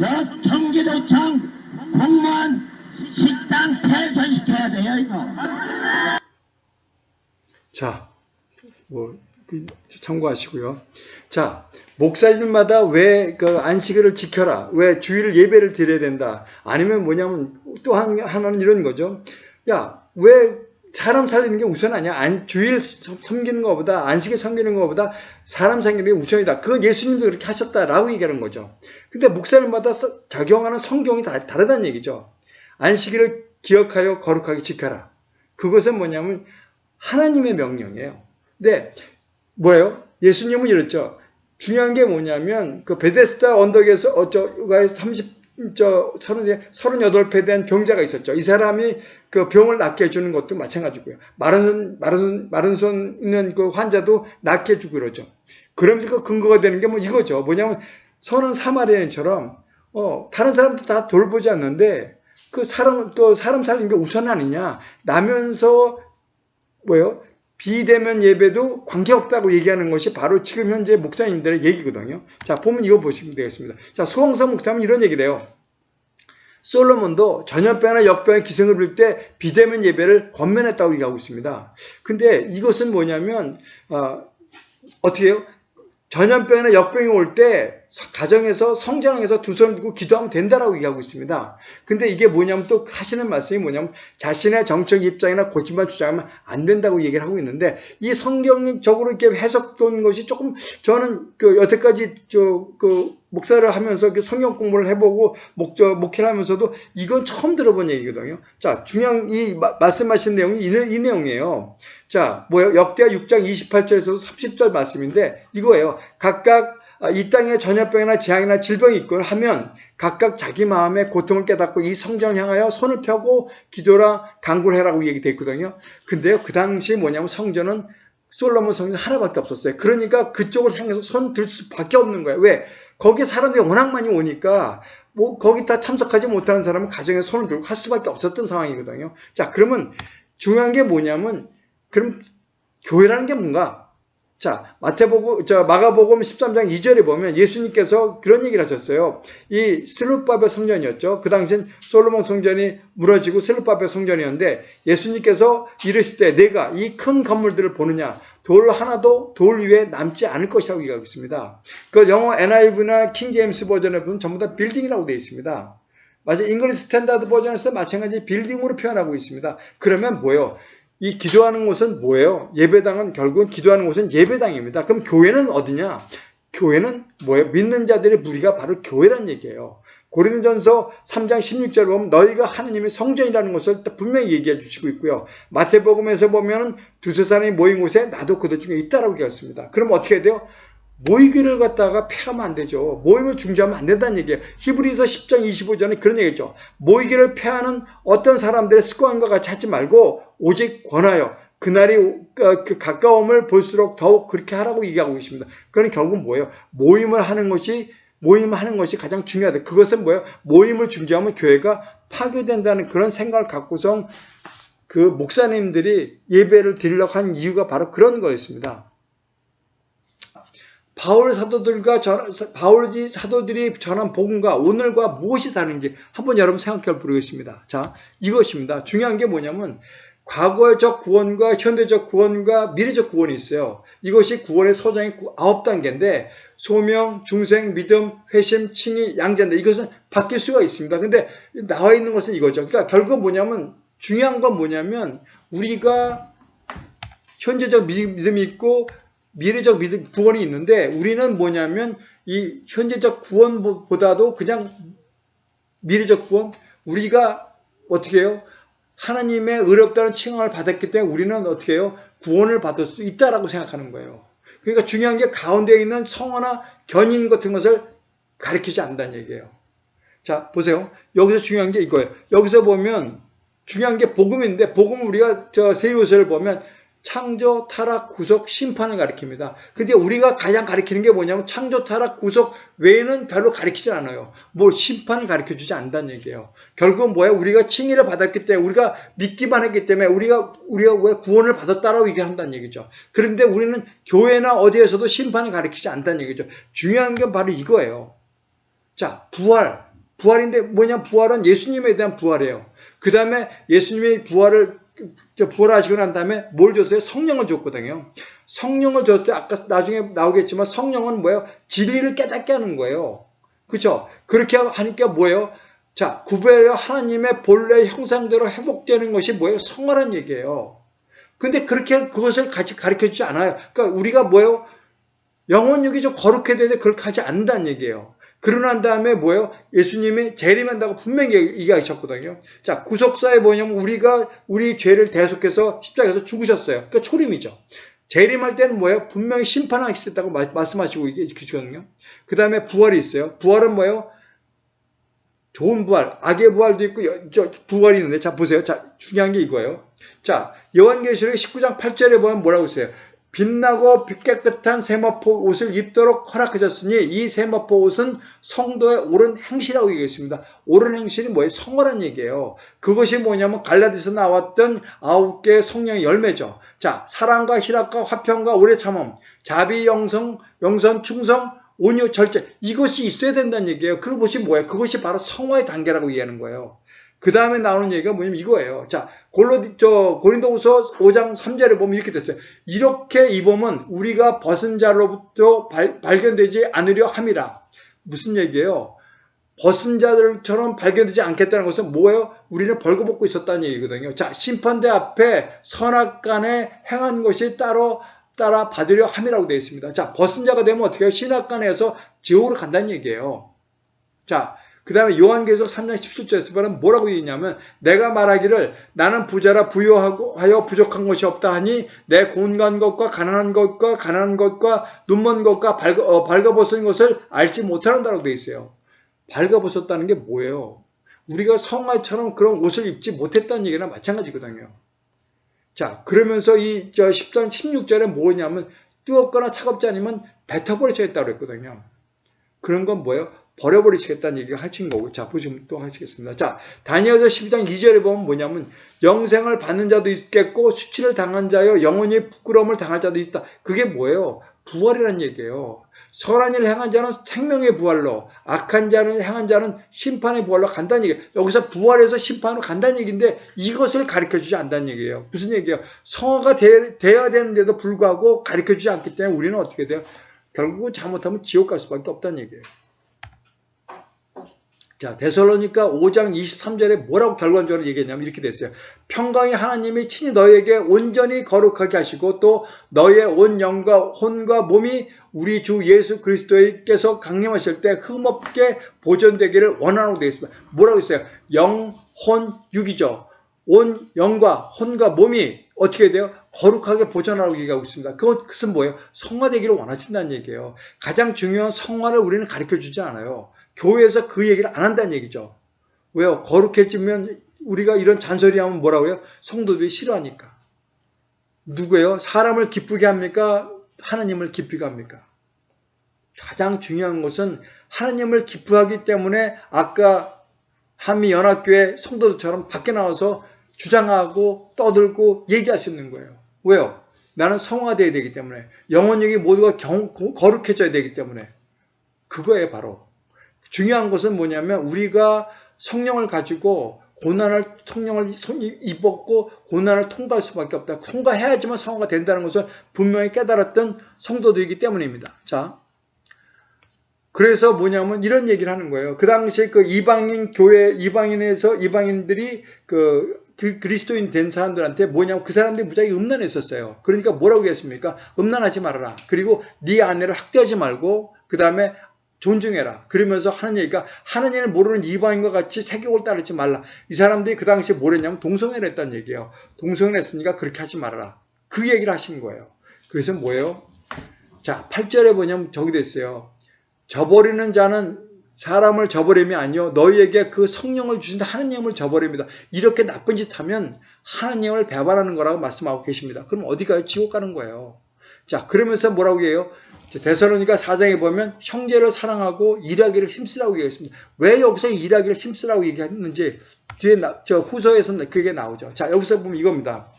여 경기도청 공무원 식당 폐선시켜야 돼요 이거 자, 뭐 그, 참고하시고요. 자, 목사님마다 왜 그 안식일을 지켜라, 왜 주일 예배를 드려야 된다, 아니면 뭐냐면 또 한, 하나는 이런 거죠. 야, 왜 사람 살리는 게 우선 아니야? 안, 주일 섬기는 것보다 안식일 섬기는 것보다 사람 살리는 게 우선이다. 그건 예수님도 그렇게 하셨다라고 얘기하는 거죠. 근데 목사님마다 서- 적용하는 성경이 다 다르다는 얘기죠. 안식일을 기억하여 거룩하게 지켜라. 그것은 뭐냐면 하나님의 명령이에요. 근데 뭐예요? 예수님은 이랬죠. 중요한 게 뭐냐면 그 베데스다 언덕에서 어쩌가에 30저 30, 38배 된 병자가 있었죠. 이 사람이 그 병을 낫게 해주는 것도 마찬가지고요. 마른 손, 마른, 손- 마른 손 있는 그 환자도 낫게 해주고 그러죠. 그러면서 그 근거가 되는 게 뭐 이거죠. 뭐냐면 선은 사마리아인처럼 어, 다른 사람들 다 돌보지 않는데 그 사람 또 사람 살리는 게 우선 아니냐 라면서 뭐요 비대면 예배도 관계없다고 얘기하는 것이 바로 지금 현재 목사님들의 얘기거든요. 자 보면 이거 보시면 되겠습니다. 자 소홍성 목사님 이런 얘기를 해요. 솔로몬도 전염병이나 역병의 기승을 부릴 때 비대면 예배를 권면했다고 얘기하고 있습니다. 근데 이것은 뭐냐면 어, 어떻게 해요? 전염병이나 역병이 올 때 가정에서 성전에서 두손 들고 기도하면 된다라고 얘기하고 있습니다. 근데 이게 뭐냐면 또 하시는 말씀이 뭐냐면 자신의 정책 입장이나 고집만 주장하면 안 된다고 얘기를 하고 있는데 이 성경적으로 이렇게 해석된 것이 조금 저는 그 여태까지 저그 목사를 하면서 그 성경 공부를 해보고 목저 목회를 하면서도 이건 처음 들어본 얘기거든요. 자 중요한 이 마- 말씀하신 내용이 이, 내- 이 내용이에요. 자 뭐요 역대하 6장 28절에서 30절 말씀인데 이거예요. 각각 아, 이 땅에 전염병이나 재앙이나 질병이 있걸 하면 각각 자기 마음의 고통을 깨닫고 이 성전을 향하여 손을 펴고 기도라 간구를 해라고 얘기돼 있거든요. 근데요 그 당시 뭐냐면 성전은 솔로몬 성전 하나밖에 없었어요. 그러니까 그쪽을 향해서 손 들 수밖에 없는 거예요. 왜? 거기에 사람들이 워낙 많이 오니까 뭐 거기 다 참석하지 못하는 사람은 가정에 손을 들고 할 수밖에 없었던 상황이거든요. 자 그러면 중요한 게 뭐냐면 그럼 교회라는 게 뭔가? 자, 마태복음, 저 마가복음 13장 2절에 보면 예수님께서 그런 얘기를 하셨어요. 이 슬루바벨 성전이었죠. 그 당시엔 솔로몬 성전이 무너지고 슬루바벨 성전이었는데 예수님께서 이르실 때 내가 이 큰 건물들을 보느냐 돌 하나도 돌 위에 남지 않을 것이라고 얘기하고 있습니다. 그 영어 NIV나 킹제임스 버전에 보면 전부 다 빌딩이라고 되어 있습니다. 맞아요. English Standard Version에서 마찬가지 빌딩으로 표현하고 있습니다. 그러면 뭐예요? 이 기도하는 곳은 뭐예요? 예배당은 결국은 기도하는 곳은 예배당입니다. 그럼 교회는 어디냐? 교회는 뭐예요? 믿는 자들의 무리가 바로 교회란 얘기예요. 고린도전서 3장 16절 보면 너희가 하느님의 성전이라는 것을 분명히 얘기해 주시고 있고요. 마태복음에서 보면 두세 사람이 모인 곳에 나도 그들 중에 있다라고 얘기했습니다. 그럼 어떻게 돼요? 모이기를 갖다가 폐하면 안 되죠. 모임을 중지하면 안 된다는 얘기예요. 히브리서 10장 25절에 그런 얘기죠. 모이기를 폐하는 어떤 사람들의 습관과 같이 하지 말고 오직 권하여 그날이 그 가까움을 볼수록 더욱 그렇게 하라고 얘기하고 계십니다. 그건 결국 뭐예요? 모임을 하는 것이 모임을 하는 것이 가장 중요하다. 그것은 뭐예요? 모임을 중지하면 교회가 파괴된다는 그런 생각을 갖고서 그 목사님들이 예배를 드리려고 한 이유가 바로 그런 거였습니다. 바울 사도들과 전, 바울이 사도들이 전한 복음과 오늘과 무엇이 다른지 한번 여러분 생각해 보겠습니다. 자, 이것입니다. 중요한 게 뭐냐면 과거적 구원과 현대적 구원과 미래적 구원이 있어요. 이것이 구원의 서장의 아홉 단계인데 소명, 중생, 믿음, 회심, 칭의, 양자인데 이것은 바뀔 수가 있습니다. 근데 나와 있는 것은 이거죠. 그러니까 결국 뭐냐면 중요한 건 뭐냐면 우리가 현재적 믿음이 있고 미래적 믿음, 구원이 있는데 우리는 뭐냐면 이 현재적 구원보다도 그냥 미래적 구원 우리가 어떻게 해요? 하나님의 의롭다는 칭함을 받았기 때문에 우리는 어떻게 해요? 구원을 받을 수 있다라고 생각하는 거예요. 그러니까 중요한 게 가운데에 있는 성화나 견인 같은 것을 가리키지 않는다는 얘기예요. 자, 보세요. 여기서 중요한 게 이거예요. 여기서 보면 중요한 게 복음인데 복음 우리가 저 세요서를 보면 창조, 타락, 구속, 심판을 가리킵니다. 근데 우리가 가장 가리키는 게 뭐냐면 창조, 타락, 구속 외에는 별로 가리키지 않아요. 뭐 심판을 가리켜 주지 않는다는 얘기예요. 결국은 뭐야? 우리가 칭의를 받았기 때문에 우리가 믿기만 했기 때문에 우리가 우리가 왜 구원을 받았다라고 얘기한다는 얘기죠. 그런데 우리는 교회나 어디에서도 심판을 가리키지 않는다는 얘기죠. 중요한 건 바로 이거예요. 자, 부활. 부활인데 뭐냐? 부활은 예수님에 대한 부활이에요. 그 다음에 예수님의 부활을 부활하시고 난 다음에 뭘 줬어요? 성령을 줬거든요. 성령을 줬을 때 아까 나중에 나오겠지만 성령은 뭐예요? 진리를 깨닫게 하는 거예요. 그렇죠? 그렇게 하니까 뭐예요? 자, 구배여 하나님의 본래 형상대로 회복되는 것이 뭐예요? 성화란 얘기예요. 근데 그렇게 그것을 같이 가르쳐 주지 않아요. 그러니까 우리가 뭐예요? 영혼육이 좀 거룩해야 되는데 그렇게 하지 않는다는 얘기예요. 그러고 난 다음에 뭐예요? 예수님이 재림한다고 분명히 얘기하셨거든요. 자, 구속사에 뭐냐면 우리가 우리 죄를 대속해서 십자가에서 죽으셨어요. 그러니까 초림이죠. 재림할 때는 뭐예요? 분명히 심판하시겠다고 말씀하시고 계시거든요. 그 다음에 부활이 있어요. 부활은 뭐예요? 좋은 부활, 악의 부활도 있고 부활이 있는데 자 보세요. 자 중요한 게 이거예요. 자 요한계시록 19장 8절에 보면 뭐라고 써요? 빛나고 깨끗한 세마포 옷을 입도록 허락하셨으니 이 세마포 옷은 성도의 옳은 행실이라고 얘기했습니다. 옳은 행실이 뭐예요? 성어란 얘기예요. 그것이 뭐냐면 갈라디아서 나왔던 아홉 개의 성령의 열매죠. 자, 사랑과 희락과 화평과 오래 참음, 자비, 영성, 영선, 충성, 온유, 절제 이것이 있어야 된다는 얘기예요. 그것이 뭐예요? 그것이 바로 성화의 단계라고 이해하는 거예요. 그 다음에 나오는 얘기가 뭐냐면 이거예요. 자, 골로, 저, 고린도후서 5장 3절에 보면 이렇게 됐어요. 이렇게 입으면 우리가 벗은 자로부터 발, 발견되지 않으려 함이라. 무슨 얘기예요? 벗은 자들처럼 발견되지 않겠다는 것은 뭐예요? 우리는 벌거벗고 있었다는 얘기거든요. 자, 심판대 앞에 선악 간에 행한 것이 따로 따라 받으려 함이라고 되어 있습니다. 자, 벗은 자가 되면 어떻게 해요? 신악간에서 지옥으로 간다는 얘기예요. 자, 그 다음에 요한계시록 3장 17절에서 보면 뭐라고 얘기냐면 내가 말하기를 나는 부자라 부여하고 하여 부족한 것이 없다 하니 내 곤간 것과 가난한 것과 가난한 것과 눈먼 것과 발가, 어, 발가벗은 것을 알지 못하는다라고 되어 있어요. 발가벗었다는 게 뭐예요? 우리가 성화처럼 그런 옷을 입지 못했다는 얘기나 마찬가지거든요. 자, 그러면서 이, 저, 10장 16절에 뭐냐면, 뜨겁거나 차갑지 않으면 뱉어버리시겠다고 그랬거든요. 그런 건 뭐예요? 버려버리시겠다는 얘기가 하신 거고. 자, 보시면 또 하시겠습니다. 자, 다니엘서 12장 2절에 보면 뭐냐면, 영생을 받는 자도 있겠고, 수치를 당한 자여, 영원히 부끄러움을 당할 자도 있다. 그게 뭐예요? 부활이라는 얘기예요. 선한 일을 행한 자는 생명의 부활로, 악한 자는 행한 자는 심판의 부활로 간다는 얘기예요. 여기서 부활해서 심판으로 간다는 얘기인데 이것을 가르쳐주지 않는다는 얘기예요. 무슨 얘기예요? 성화가 되, 돼야 되는데도 불구하고 가르쳐주지 않기 때문에 우리는 어떻게 돼요? 결국은 잘못하면 지옥 갈 수밖에 없다는 얘기예요. 자, 데살로니가 5장 23절에 뭐라고 결론적으로 얘기했냐면 이렇게 됐어요. 평강의 하나님이 친히 너에게 온전히 거룩하게 하시고 또 너의 온 영과 혼과 몸이 우리 주 예수 그리스도께서 강림하실 때 흠없게 보존되기를 원하라고 되어 있습니다. 뭐라고 했어요? 영, 혼, 육이죠. 온 영과 혼과 몸이 어떻게 돼요? 거룩하게 보존하라고 얘기하고 있습니다. 그것은 뭐예요? 성화되기를 원하신다는 얘기예요. 가장 중요한 성화를 우리는 가르쳐 주지 않아요. 교회에서 그 얘기를 안 한다는 얘기죠. 왜요? 거룩해지면 우리가 이런 잔소리 하면 뭐라고요? 성도들이 싫어하니까. 누구예요? 사람을 기쁘게 합니까? 하나님을 기쁘게 합니까? 가장 중요한 것은 하나님을 기쁘하기 때문에 아까 한미연합교회 성도들처럼 밖에 나와서 주장하고 떠들고 얘기할 수 있는 거예요. 왜요? 나는 성화되어야 되기 때문에 영혼력이 모두가 경, 거룩해져야 되기 때문에 그거에 바로 중요한 것은 뭐냐면 우리가 성령을 가지고 고난을 성령을 입었고 고난을 통과할 수밖에 없다. 통과해야지만 성화가 된다는 것을 분명히 깨달았던 성도들이기 때문입니다. 자, 그래서 뭐냐면 이런 얘기를 하는 거예요. 그 당시에 그 이방인 교회 이방인에서 이방인들이 그 그리스도인 된 사람들한테 뭐냐면 그 사람들이 무지하게 음란했었어요. 그러니까 뭐라고 했습니까? 음란하지 말아라. 그리고 네 아내를 학대하지 말고 그 다음에 존중해라. 그러면서 하는 얘기가 하나님을 모르는 이방인과 같이 세격을 따르지 말라. 이 사람들이 그 당시에 뭘 했냐면 동성애를 했다는 얘기예요. 동성애를 했으니까 그렇게 하지 말아라. 그 얘기를 하신 거예요. 그래서 뭐예요? 자, 8절에 뭐냐면 저기 됐어요. 저버리는 자는 사람을 저버림이 아니요 너희에게 그 성령을 주신 하나님을 저버립니다. 이렇게 나쁜 짓 하면 하나님을 배반하는 거라고 말씀하고 계십니다. 그럼 어디 가요? 지옥 가는 거예요. 자, 그러면서 뭐라고 해요? 데살로니가 4장에 보면 형제를 사랑하고 일하기를 힘쓰라고 얘기했습니다. 왜 여기서 일하기를 힘쓰라고 얘기했는지 뒤에 나, 저 후서에서는 그게 나오죠. 자, 여기서 보면 이겁니다.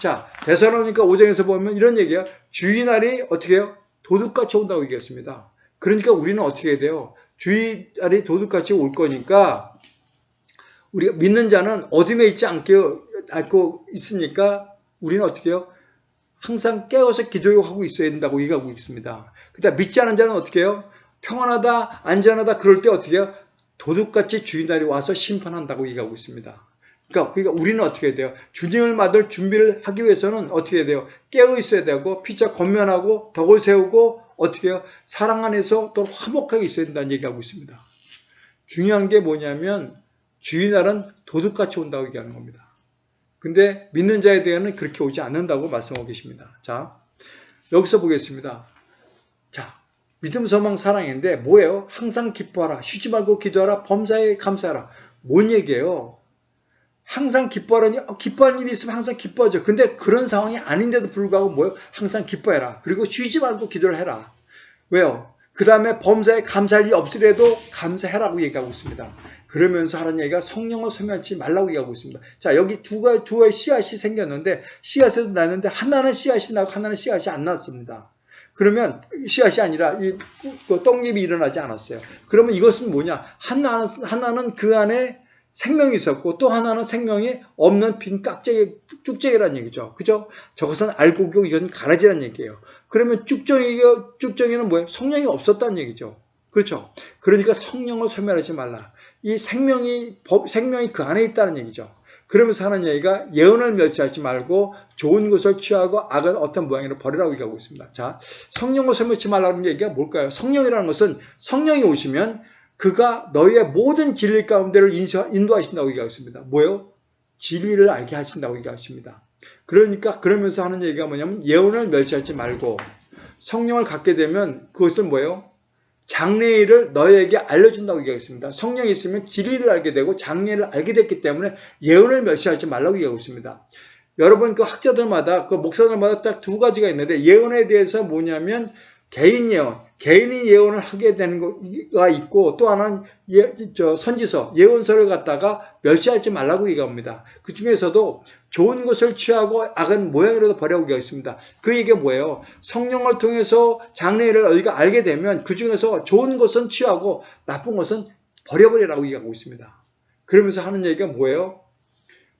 자, 데살로니가 5장에서 보면 이런 얘기예요. 주의날이 어떻게 해요? 도둑같이 온다고 얘기했습니다. 그러니까 우리는 어떻게 해야 돼요? 주의날이 도둑같이 올 거니까 우리가 믿는 자는 어둠에 있지 않게 않고 있으니까 우리는 어떻게 해요? 항상 깨어서 기도하고 있어야 된다고 얘기하고 있습니다. 그다음 믿지 않은 자는 어떻게 해요? 평안하다, 안전하다 그럴 때 어떻게 해요? 도둑같이 주인날이 와서 심판한다고 얘기하고 있습니다. 그러니까, 그러니까 우리는 어떻게 해야 돼요? 주님을 맞을 준비를 하기 위해서는 어떻게 해야 돼요? 깨어 있어야 되고 피차 건면하고 덕을 세우고 어떻게 해요? 사랑 안에서 또 화목하게 있어야 된다는 얘기하고 있습니다. 중요한 게 뭐냐면 주인날은 도둑같이 온다고 얘기하는 겁니다. 근데 믿는 자에 대해서는 그렇게 오지 않는다고 말씀하고 계십니다. 자, 여기서 보겠습니다. 자, 믿음, 소망, 사랑인데 뭐예요? 항상 기뻐하라. 쉬지 말고 기도하라. 범사에 감사하라. 뭔 얘기예요? 항상 기뻐하라니 어, 기뻐하는 일이 있으면 항상 기뻐하죠. 근데 그런 상황이 아닌데도 불구하고 뭐예요? 항상 기뻐해라. 그리고 쉬지 말고 기도를 해라. 왜요? 그 다음에 범사에 감사할 일이 없으려도 감사해라고 얘기하고 있습니다. 그러면서 하는 얘기가 성령을 소멸하지 말라고 얘기하고 있습니다. 자, 여기 두 가지, 두 가지 씨앗이 생겼는데, 씨앗에서 났는데, 하나는 씨앗이 나고 하나는 씨앗이 안 났습니다. 그러면 씨앗이 아니라 이 떡잎이 일어나지 않았어요. 그러면 이것은 뭐냐? 하나, 하나는 그 안에 생명이 있었고 또 하나는 생명이 없는 빈 깍쟁이, 쭉쟁이라는 얘기죠. 그죠? 저것은 알고기고 이것은 가라지라는 얘기예요. 그러면 쭉정이가, 쭉정이는 뭐예요? 성령이 없었다는 얘기죠. 그렇죠? 그러니까 성령을 소멸하지 말라. 이 생명이, 법, 생명이 그 안에 있다는 얘기죠. 그러면서 하는 얘기가 예언을 멸시하지 말고 좋은 것을 취하고 악은 어떤 모양으로 버리라고 얘기하고 있습니다. 자, 성령을 소멸하지 말라는 얘기가 뭘까요? 성령이라는 것은 성령이 오시면 그가 너희의 모든 진리 가운데를 인도하신다고 얘기하습니다 뭐요? 진리를 알게 하신다고 얘기하십니다. 그러니까 그러면서 하는 얘기가 뭐냐면 예언을 멸시하지 말고 성령을 갖게 되면 그것을 뭐예요? 장래일을 너희에게 알려준다고 얘기하겠습니다. 성령이 있으면 진리를 알게 되고 장래를 알게 됐기 때문에 예언을 멸시하지 말라고 얘기하고 있습니다. 여러분 그 학자들마다 그 목사들마다 딱 두 가지가 있는데 예언에 대해서 뭐냐면 개인 예언, 개인이 예언을 하게 되는 거가 있고 또 하나는 예, 저 선지서, 예언서를 갖다가 멸시하지 말라고 얘기합니다. 그 중에서도 좋은 것을 취하고 악은 모양이라도 버려고 얘기했습니다. 그 얘기가 뭐예요? 성령을 통해서 장래를 우리가 알게 되면 그 중에서 좋은 것은 취하고 나쁜 것은 버려버리라고 얘기하고 있습니다. 그러면서 하는 얘기가 뭐예요?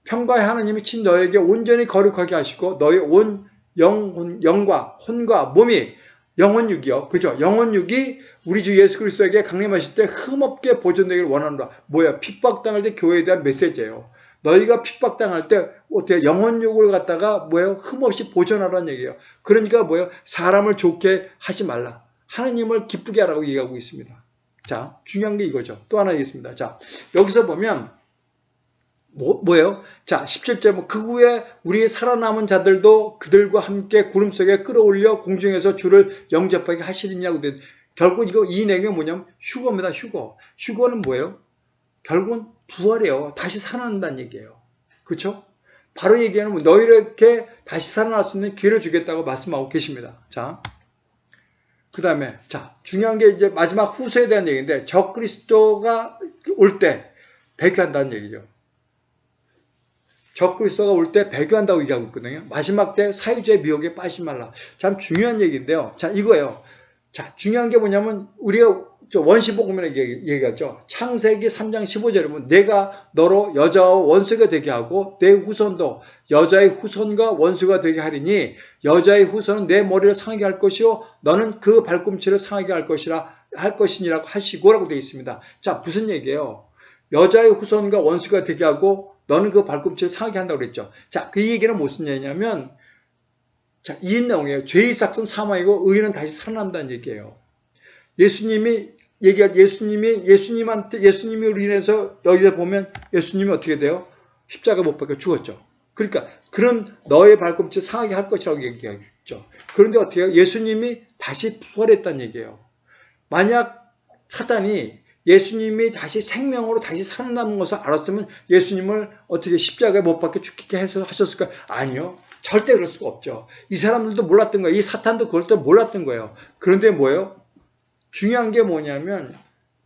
평가의 하나님이 친 너에게 온전히 거룩하게 하시고 너의 온 영, 영과 혼과 몸이 영혼육이요. 그죠? 영혼육이 우리 주 예수 그리스도에게 강림하실 때 흠없게 보존되기를 원한다. 뭐야? 핍박당할 때 교회에 대한 메시지예요. 너희가 핍박당할 때 어떻게 영혼육을 갖다가 뭐예요? 흠없이 보존하라는 얘기예요. 그러니까 뭐예요? 사람을 좋게 하지 말라. 하나님을 기쁘게 하라고 얘기하고 있습니다. 자, 중요한 게 이거죠. 또 하나 있습니다. 자, 여기서 보면 뭐, 뭐예요? 자, 17절, 뭐, 그 후에 우리 살아남은 자들도 그들과 함께 구름 속에 끌어올려 공중에서 주를 영접하게 하시느냐고. 결국 이거, 이 내용이 뭐냐면 휴거입니다, 휴거. 휴거는 뭐예요? 결국은 부활이에요. 다시 살아난다는 얘기예요. 그렇죠? 바로 얘기하는 뭐 너희에게 다시 살아날 수 있는 기회를 주겠다고 말씀하고 계십니다. 자, 그 다음에 자 중요한 게 이제 마지막 후세에 대한 얘기인데 적 그리스도가 올 때 배교한다는 얘기죠. 적 그리스도가 올 때 배교한다고 얘기하고 있거든요. 마지막 때 사유제의 미혹에 빠지지 말라. 참 중요한 얘기인데요. 자, 이거예요. 자, 중요한 게 뭐냐면 우리가 원시복음이라고 얘기하죠. 창세기 3장 15절에 보면 내가 너로 여자와 원수가 되게 하고 내 후손도 여자의 후손과 원수가 되게 하리니 여자의 후손은 내 머리를 상하게 할 것이요 너는 그 발꿈치를 상하게 할 것이라 할 것이니라고 하시고라고 되어 있습니다. 자, 무슨 얘기예요? 여자의 후손과 원수가 되게 하고 너는 그 발꿈치를 상하게 한다고 그랬죠. 자, 그 얘기는 무슨 얘기냐면, 자, 이 내용이에요. 죄의 삭은 사망이고 의인은 다시 살아난다는 얘기예요. 예수님이 얘기할 예수님이 예수님한테 예수님을 인해서 여기서 보면 예수님이 어떻게 돼요? 십자가 못 박혀 죽었죠. 그러니까 그런 너의 발꿈치 상하게 할 것이라고 얘기하죠. 그런데 어떻게 해요? 예수님이 다시 부활했다는 얘기예요. 만약 사단이 예수님이 다시 생명으로 다시 살아남은 것을 알았으면 예수님을 어떻게 십자가에 못 박혀 죽게 해서 하셨을까? 아니요. 절대 그럴 수가 없죠. 이 사람들도 몰랐던 거예요. 이 사탄도 그걸 또 몰랐던 거예요. 그런데 뭐예요? 중요한 게 뭐냐면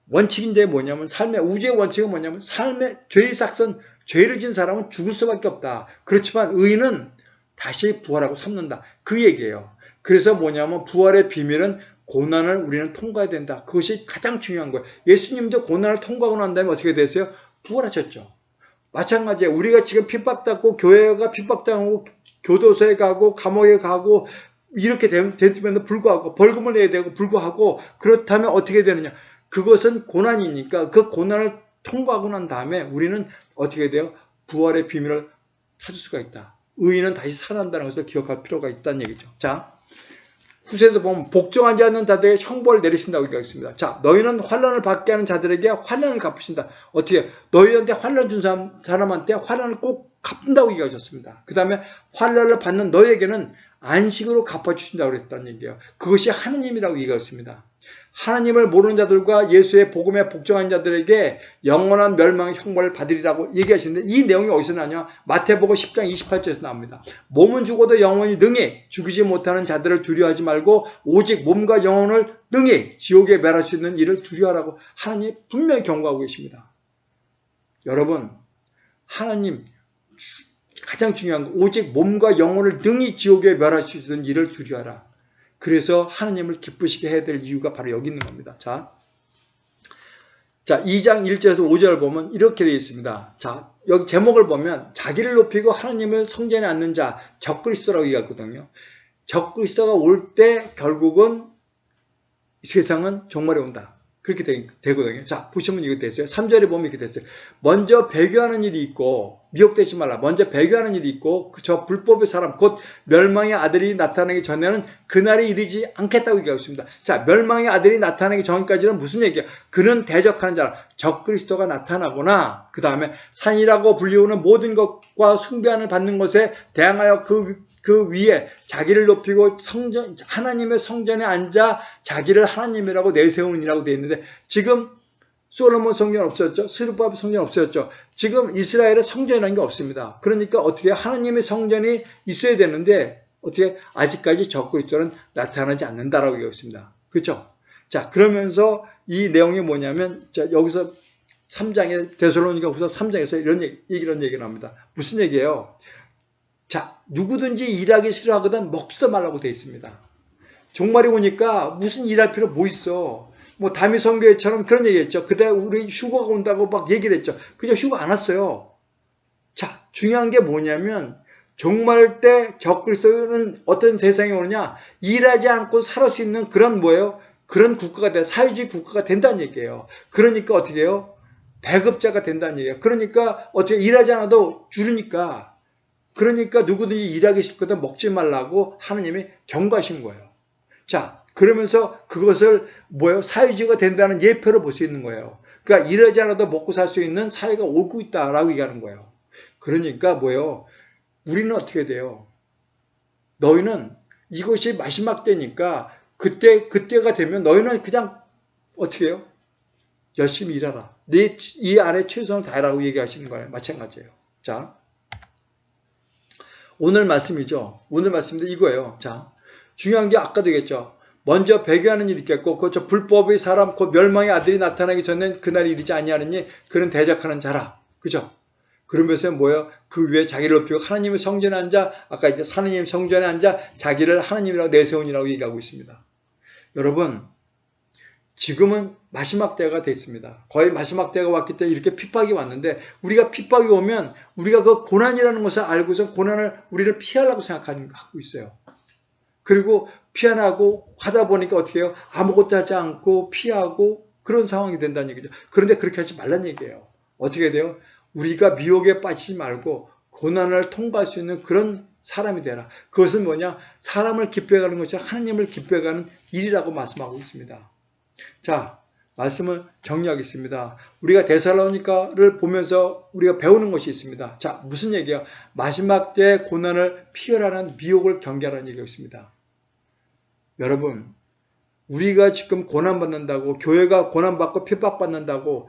원칙인데 뭐냐면 삶의 우주의 원칙은 뭐냐면 삶의 죄의 삭선 죄를 진 사람은 죽을 수밖에 없다. 그렇지만 의인은 다시 부활하고 삼는다. 그 얘기예요. 그래서 뭐냐면 부활의 비밀은 고난을 우리는 통과해야 된다. 그것이 가장 중요한 거예요. 예수님도 고난을 통과하고 난 다음에 어떻게 됐어요? 부활하셨죠. 마찬가지예요. 우리가 지금 핍박받고 교회가 핍박당하고 교도소에 가고 감옥에 가고 이렇게 되면 불구하고 벌금을 내야 되고 불구하고 그렇다면 어떻게 되느냐. 그것은 고난이니까 그 고난을 통과하고 난 다음에 우리는 어떻게 돼요? 부활의 비밀을 찾을 수가 있다. 의인은 다시 살아난다는 것을 기억할 필요가 있다는 얘기죠. 자, 후세에서 보면 복종하지 않는 자들에게 형벌을 내리신다고 얘기하겠습니다. 자, 너희는 환란을 받게 하는 자들에게 환란을 갚으신다. 어떻게? 너희한테 환란 준 사람, 사람한테 환란을 꼭 갚는다고 얘기하셨습니다. 그 다음에 환란을 받는 너희에게는 안식으로 갚아주신다고 그랬다는 얘기예요. 그것이 하느님이라고 얘기했습니다. 하나님을 모르는 자들과 예수의 복음에 복종한 자들에게 영원한 멸망의 형벌을 받으리라고 얘기하시는데 이 내용이 어디서 나냐? 마태복음 10장 28절에서 나옵니다. 몸은 죽어도 영원히 능히 죽이지 못하는 자들을 두려워하지 말고 오직 몸과 영혼을 능히 지옥에 멸할 수 있는 일을 두려워하라고 하나님 분명히 경고하고 계십니다. 여러분 하나님 가장 중요한 거 오직 몸과 영혼을 능히 지옥에 멸할 수 있는 일을 두려워하라. 그래서 하나님을 기쁘시게 해야 될 이유가 바로 여기 있는 겁니다. 자, 자 2장 1절에서 5절 보면 이렇게 되어 있습니다. 자, 여기 제목을 보면 자기를 높이고 하나님을 성전에 앉는 자 적그리스도라고 얘기하거든요. 적그리스도가 올 때 결국은 세상은 종말에 온다. 그렇게 되, 거든요 자, 보시면 이거 됐어요. 3절에 보면 이렇게 됐어요. 먼저 배교하는 일이 있고, 미혹되지 말라. 먼저 배교하는 일이 있고, 그저 불법의 사람, 곧 멸망의 아들이 나타나기 전에는 그날이 이르지 않겠다고 얘기하고 있습니다. 자, 멸망의 아들이 나타나기 전까지는 무슨 얘기야? 그는 대적하는 자라. 적그리스도가 나타나거나, 그 다음에 산이라고 불리우는 모든 것과 숭배함을 받는 것에 대항하여 그 그 위에 자기를 높이고 성전 하나님의 성전에 앉아 자기를 하나님이라고 내세우니라고 되어 있는데 지금 솔로몬 성전 없었죠. 스루바벨 성전 없었죠. 지금 이스라엘의 성전이라는 게 없습니다. 그러니까 어떻게 하나님의 성전이 있어야 되는데 어떻게 아직까지 적그리스도는 나타나지 않는다라고 얘기하고 있습니다. 그렇죠? 자 그러면서 이 내용이 뭐냐면 자, 여기서 3장에 데살로니가 후서 3장에서 이런 얘기, 이런 얘기를 합니다. 무슨 얘기예요? 자, 누구든지 일하기 싫어하거든 먹지도 말라고 되어 있습니다. 종말이 오니까 무슨 일할 필요 뭐 있어. 뭐 다미 성교회처럼 그런 얘기했죠. 그때 우리 휴가가 온다고 막 얘기를 했죠. 그저 휴가 안 왔어요. 자, 중요한 게 뭐냐면 종말 때 적그리스도는 어떤 세상이 오느냐? 일하지 않고 살 수 있는 그런 뭐예요? 그런 국가가 돼 사회주의 국가가 된다는 얘기예요. 그러니까 어떻게 해요? 배급자가 된다는 얘기예요. 그러니까 어떻게 일하지 않아도 줄으니까 그러니까 누구든지 일하기 싫거든 먹지 말라고 하느님이 경고하신 거예요. 자, 그러면서 그것을 뭐예요? 사회주의가 된다는 예표로 볼 수 있는 거예요. 그러니까 일하지 않아도 먹고 살 수 있는 사회가 오고 있다라고 얘기하는 거예요. 그러니까 뭐예요? 우리는 어떻게 돼요? 너희는 이것이 마지막 때니까 그때 그때가 되면 너희는 그냥 어떻게 해요? 열심히 일하라. 내이 안에 최선을 다해라고 얘기하시는 거예요. 마찬가지예요. 자, 오늘 말씀이죠. 오늘 말씀인데 이거예요. 자, 중요한 게 아까도 얘기했죠. 먼저 배교하는 일이 있겠고 그저 불법의 사람 곧 멸망의 아들이 나타나기 전엔 그날이 이르지 아니하느니 그는 대적하는 자라. 그죠? 그러면서 뭐예요? 그 위에 자기를 높이고 하나님의 성전에 앉아 아까 이제 하나님 성전에 앉아 자기를 하나님이라고 내세운이라고 얘기하고 있습니다. 여러분 지금은 마지막 때가 됐습니다. 거의 마지막 때가 왔기 때문에 이렇게 핍박이 왔는데 우리가 핍박이 오면 우리가 그 고난이라는 것을 알고서 고난을 우리를 피하려고 생각하고 있어요. 그리고 피하고 하다 보니까 어떻게 해요? 아무것도 하지 않고 피하고 그런 상황이 된다는 얘기죠. 그런데 그렇게 하지 말란 얘기예요. 어떻게 돼요? 우리가 미혹에 빠지지 말고 고난을 통과할 수 있는 그런 사람이 되라. 그것은 뭐냐? 사람을 기뻐해가는 것이 하나님을 기뻐해가는 일이라고 말씀하고 있습니다. 자, 말씀을 정리하겠습니다. 우리가 데살로니카를 보면서 우리가 배우는 것이 있습니다. 자, 무슨 얘기야? 마지막 때 고난을 피하라는 미혹을 경계하라는 얘기가 있습니다. 여러분, 우리가 지금 고난받는다고, 교회가 고난받고 핍박받는다고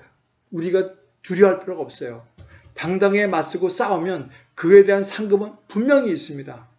우리가 두려워할 필요가 없어요. 당당히 맞서고 싸우면 그에 대한 상급은 분명히 있습니다.